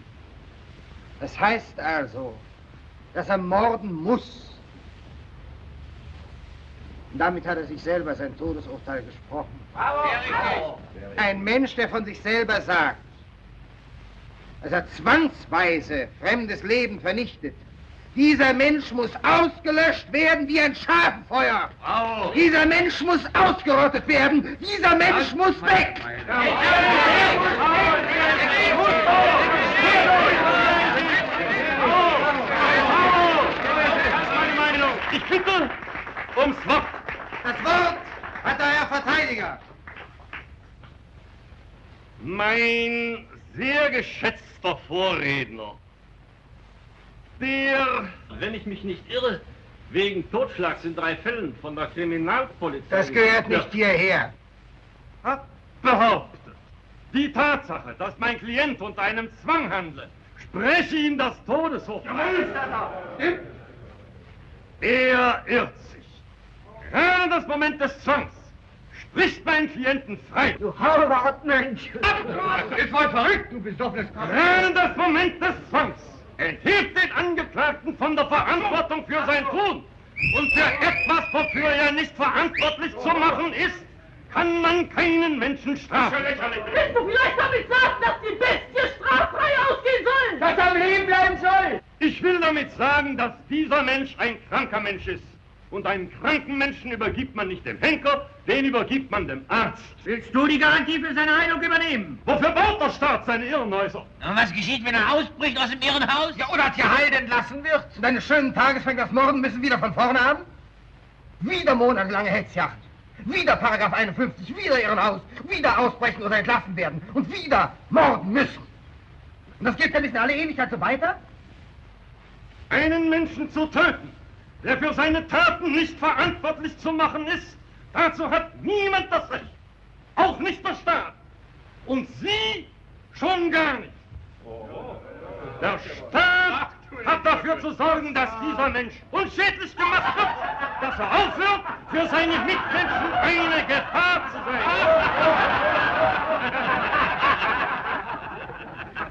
Speaker 5: Das heißt also, dass er morden muss. Und damit hat er sich selber sein Todesurteil gesprochen.
Speaker 40: Bravo!
Speaker 5: Ein Mensch, der von sich selber sagt, dass er zwangsweise fremdes Leben vernichtet, dieser Mensch muss ausgelöscht werden wie ein Schafenfeuer.
Speaker 40: Bravo.
Speaker 5: Dieser Mensch muss ausgerottet werden. Dieser Mensch muss weg.
Speaker 40: Ich bitte ums Wort.
Speaker 5: Das Wort hat der Herr Verteidiger.
Speaker 49: Mein sehr geschätzter Vorredner, der, wenn ich mich nicht irre, wegen Totschlags in drei Fällen von der Kriminalpolizei...
Speaker 5: Das gehört nicht hierher.
Speaker 49: Hat behauptet, die Tatsache, dass mein Klient unter einem Zwang handle, spreche ihm das Todesurteil. Er irrt sich. Gerade das Moment des Zwangs spricht meinen Klienten frei.
Speaker 40: Du Hauertmensch! Ist voll verrückt, du besoffenes
Speaker 49: Gerade das Moment des Zwangs enthebt den Angeklagten von der Verantwortung für sein Tun. Und für etwas, wofür er nicht verantwortlich zu machen ist, kann man keinen Menschen strafen.
Speaker 50: Willst du vielleicht damit sagen, dass die Bestie straffrei ausgehen soll?
Speaker 49: Dass er am Leben bleiben soll! Ich will damit sagen, dass dieser Mensch ein kranker Mensch ist Und einen kranken Menschen übergibt man nicht dem Henker, den übergibt man dem Arzt.
Speaker 39: Willst du die Garantie für seine Heilung übernehmen?
Speaker 49: Wofür baut der Staat seine Irrenhäuser?
Speaker 39: Und was geschieht, wenn er ausbricht aus dem Irrenhaus?
Speaker 5: Ja, oder geheilt entlassen wird. Und eines schönen Tages fängt das Morden müssen wieder von vorne an. Wieder monatelange Hetzjagd. Wieder Paragraph 51, wieder Irrenhaus. Wieder ausbrechen oder entlassen werden. Und wieder morden müssen. Und das geht ja nicht in alle Ewigkeit so weiter?
Speaker 49: Einen Menschen zu töten, der für seine Taten nicht verantwortlich zu machen ist, dazu hat niemand das Recht. Auch nicht der Staat. Und Sie schon gar nicht. Der Staat hat dafür zu sorgen, dass dieser Mensch unschädlich gemacht wird, dass er aufhört, für seine Mitmenschen eine Gefahr zu sein.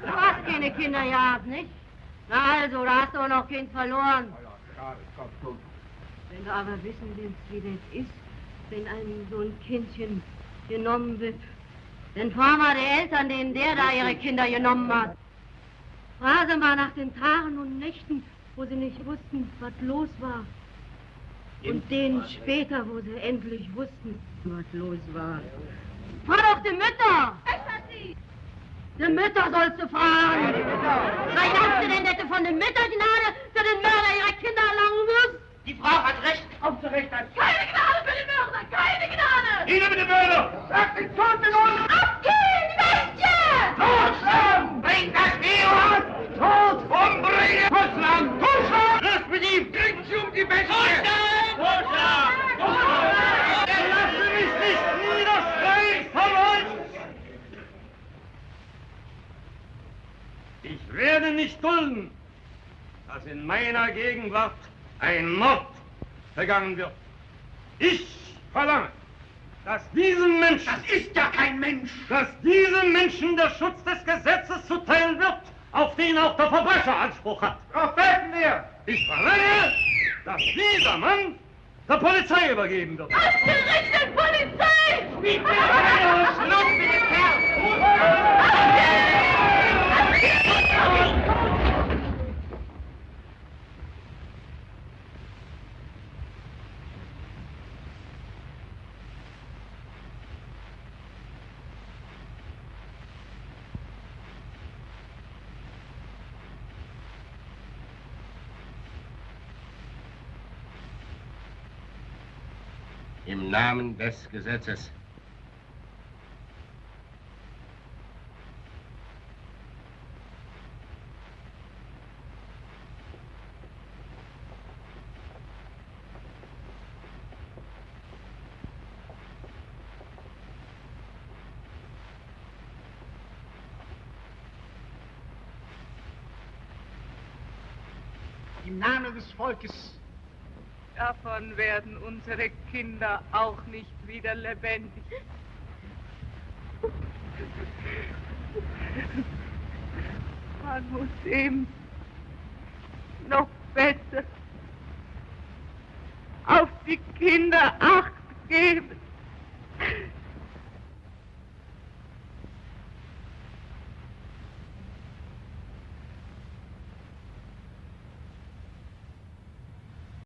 Speaker 51: Du hast keine Kinder gehabt, nicht? Na also, da hast du auch noch Kind verloren. Wenn du aber wissen willst, wie das ist, wenn einem so ein Kindchen genommen wird, dann fahr mal die Eltern, denen der da ihre Kinder genommen hat. Frage mal nach den Tagen und Nächten, wo sie nicht wussten, was los war. Und denen später, wo sie endlich wussten, was los war. Frag doch die Mütter! Die Mütter sollst du fragen! Was glaubst du denn, dass du von den Müttern Gnade für den Mörder ihrer Kinder erlangen wirst?
Speaker 39: Die Frau hat Recht aufzurichten.
Speaker 51: Keine Gnade für den Mörder! Keine Gnade!
Speaker 49: Nieder mit dem Mörder!
Speaker 39: Sag den Toten los!
Speaker 51: Abgehen, welche!
Speaker 39: Totschlagen! Bring das Virus! Tot! Umbringen! Totschlagen! Totschlagen! Löst mit ihm! Kriegt sie um die Bestie! Totschlagen! Totschlagen!
Speaker 49: Totschlagen! Lasse mich nicht niederschreien von euch! Ich werde nicht dulden, dass in meiner Gegenwart ein Mord begangen wird. Ich verlange, dass diesem Menschen...
Speaker 39: Das ist ja kein Mensch!
Speaker 49: Dass diesem Menschen der Schutz des Gesetzes zuteil wird, auf den auch der Verbrecher Anspruch hat.
Speaker 39: Darauf werfen wir!
Speaker 49: Ich verlange, dass dieser Mann der Polizei übergeben wird.
Speaker 51: Ausgerichtet Polizei!
Speaker 39: Wie Schluss mit dem
Speaker 17: Im Namen des Gesetzes.
Speaker 38: Volkes.
Speaker 2: Davon werden unsere Kinder auch nicht wieder lebendig. Man muss ihm noch besser auf die Kinder acht geben.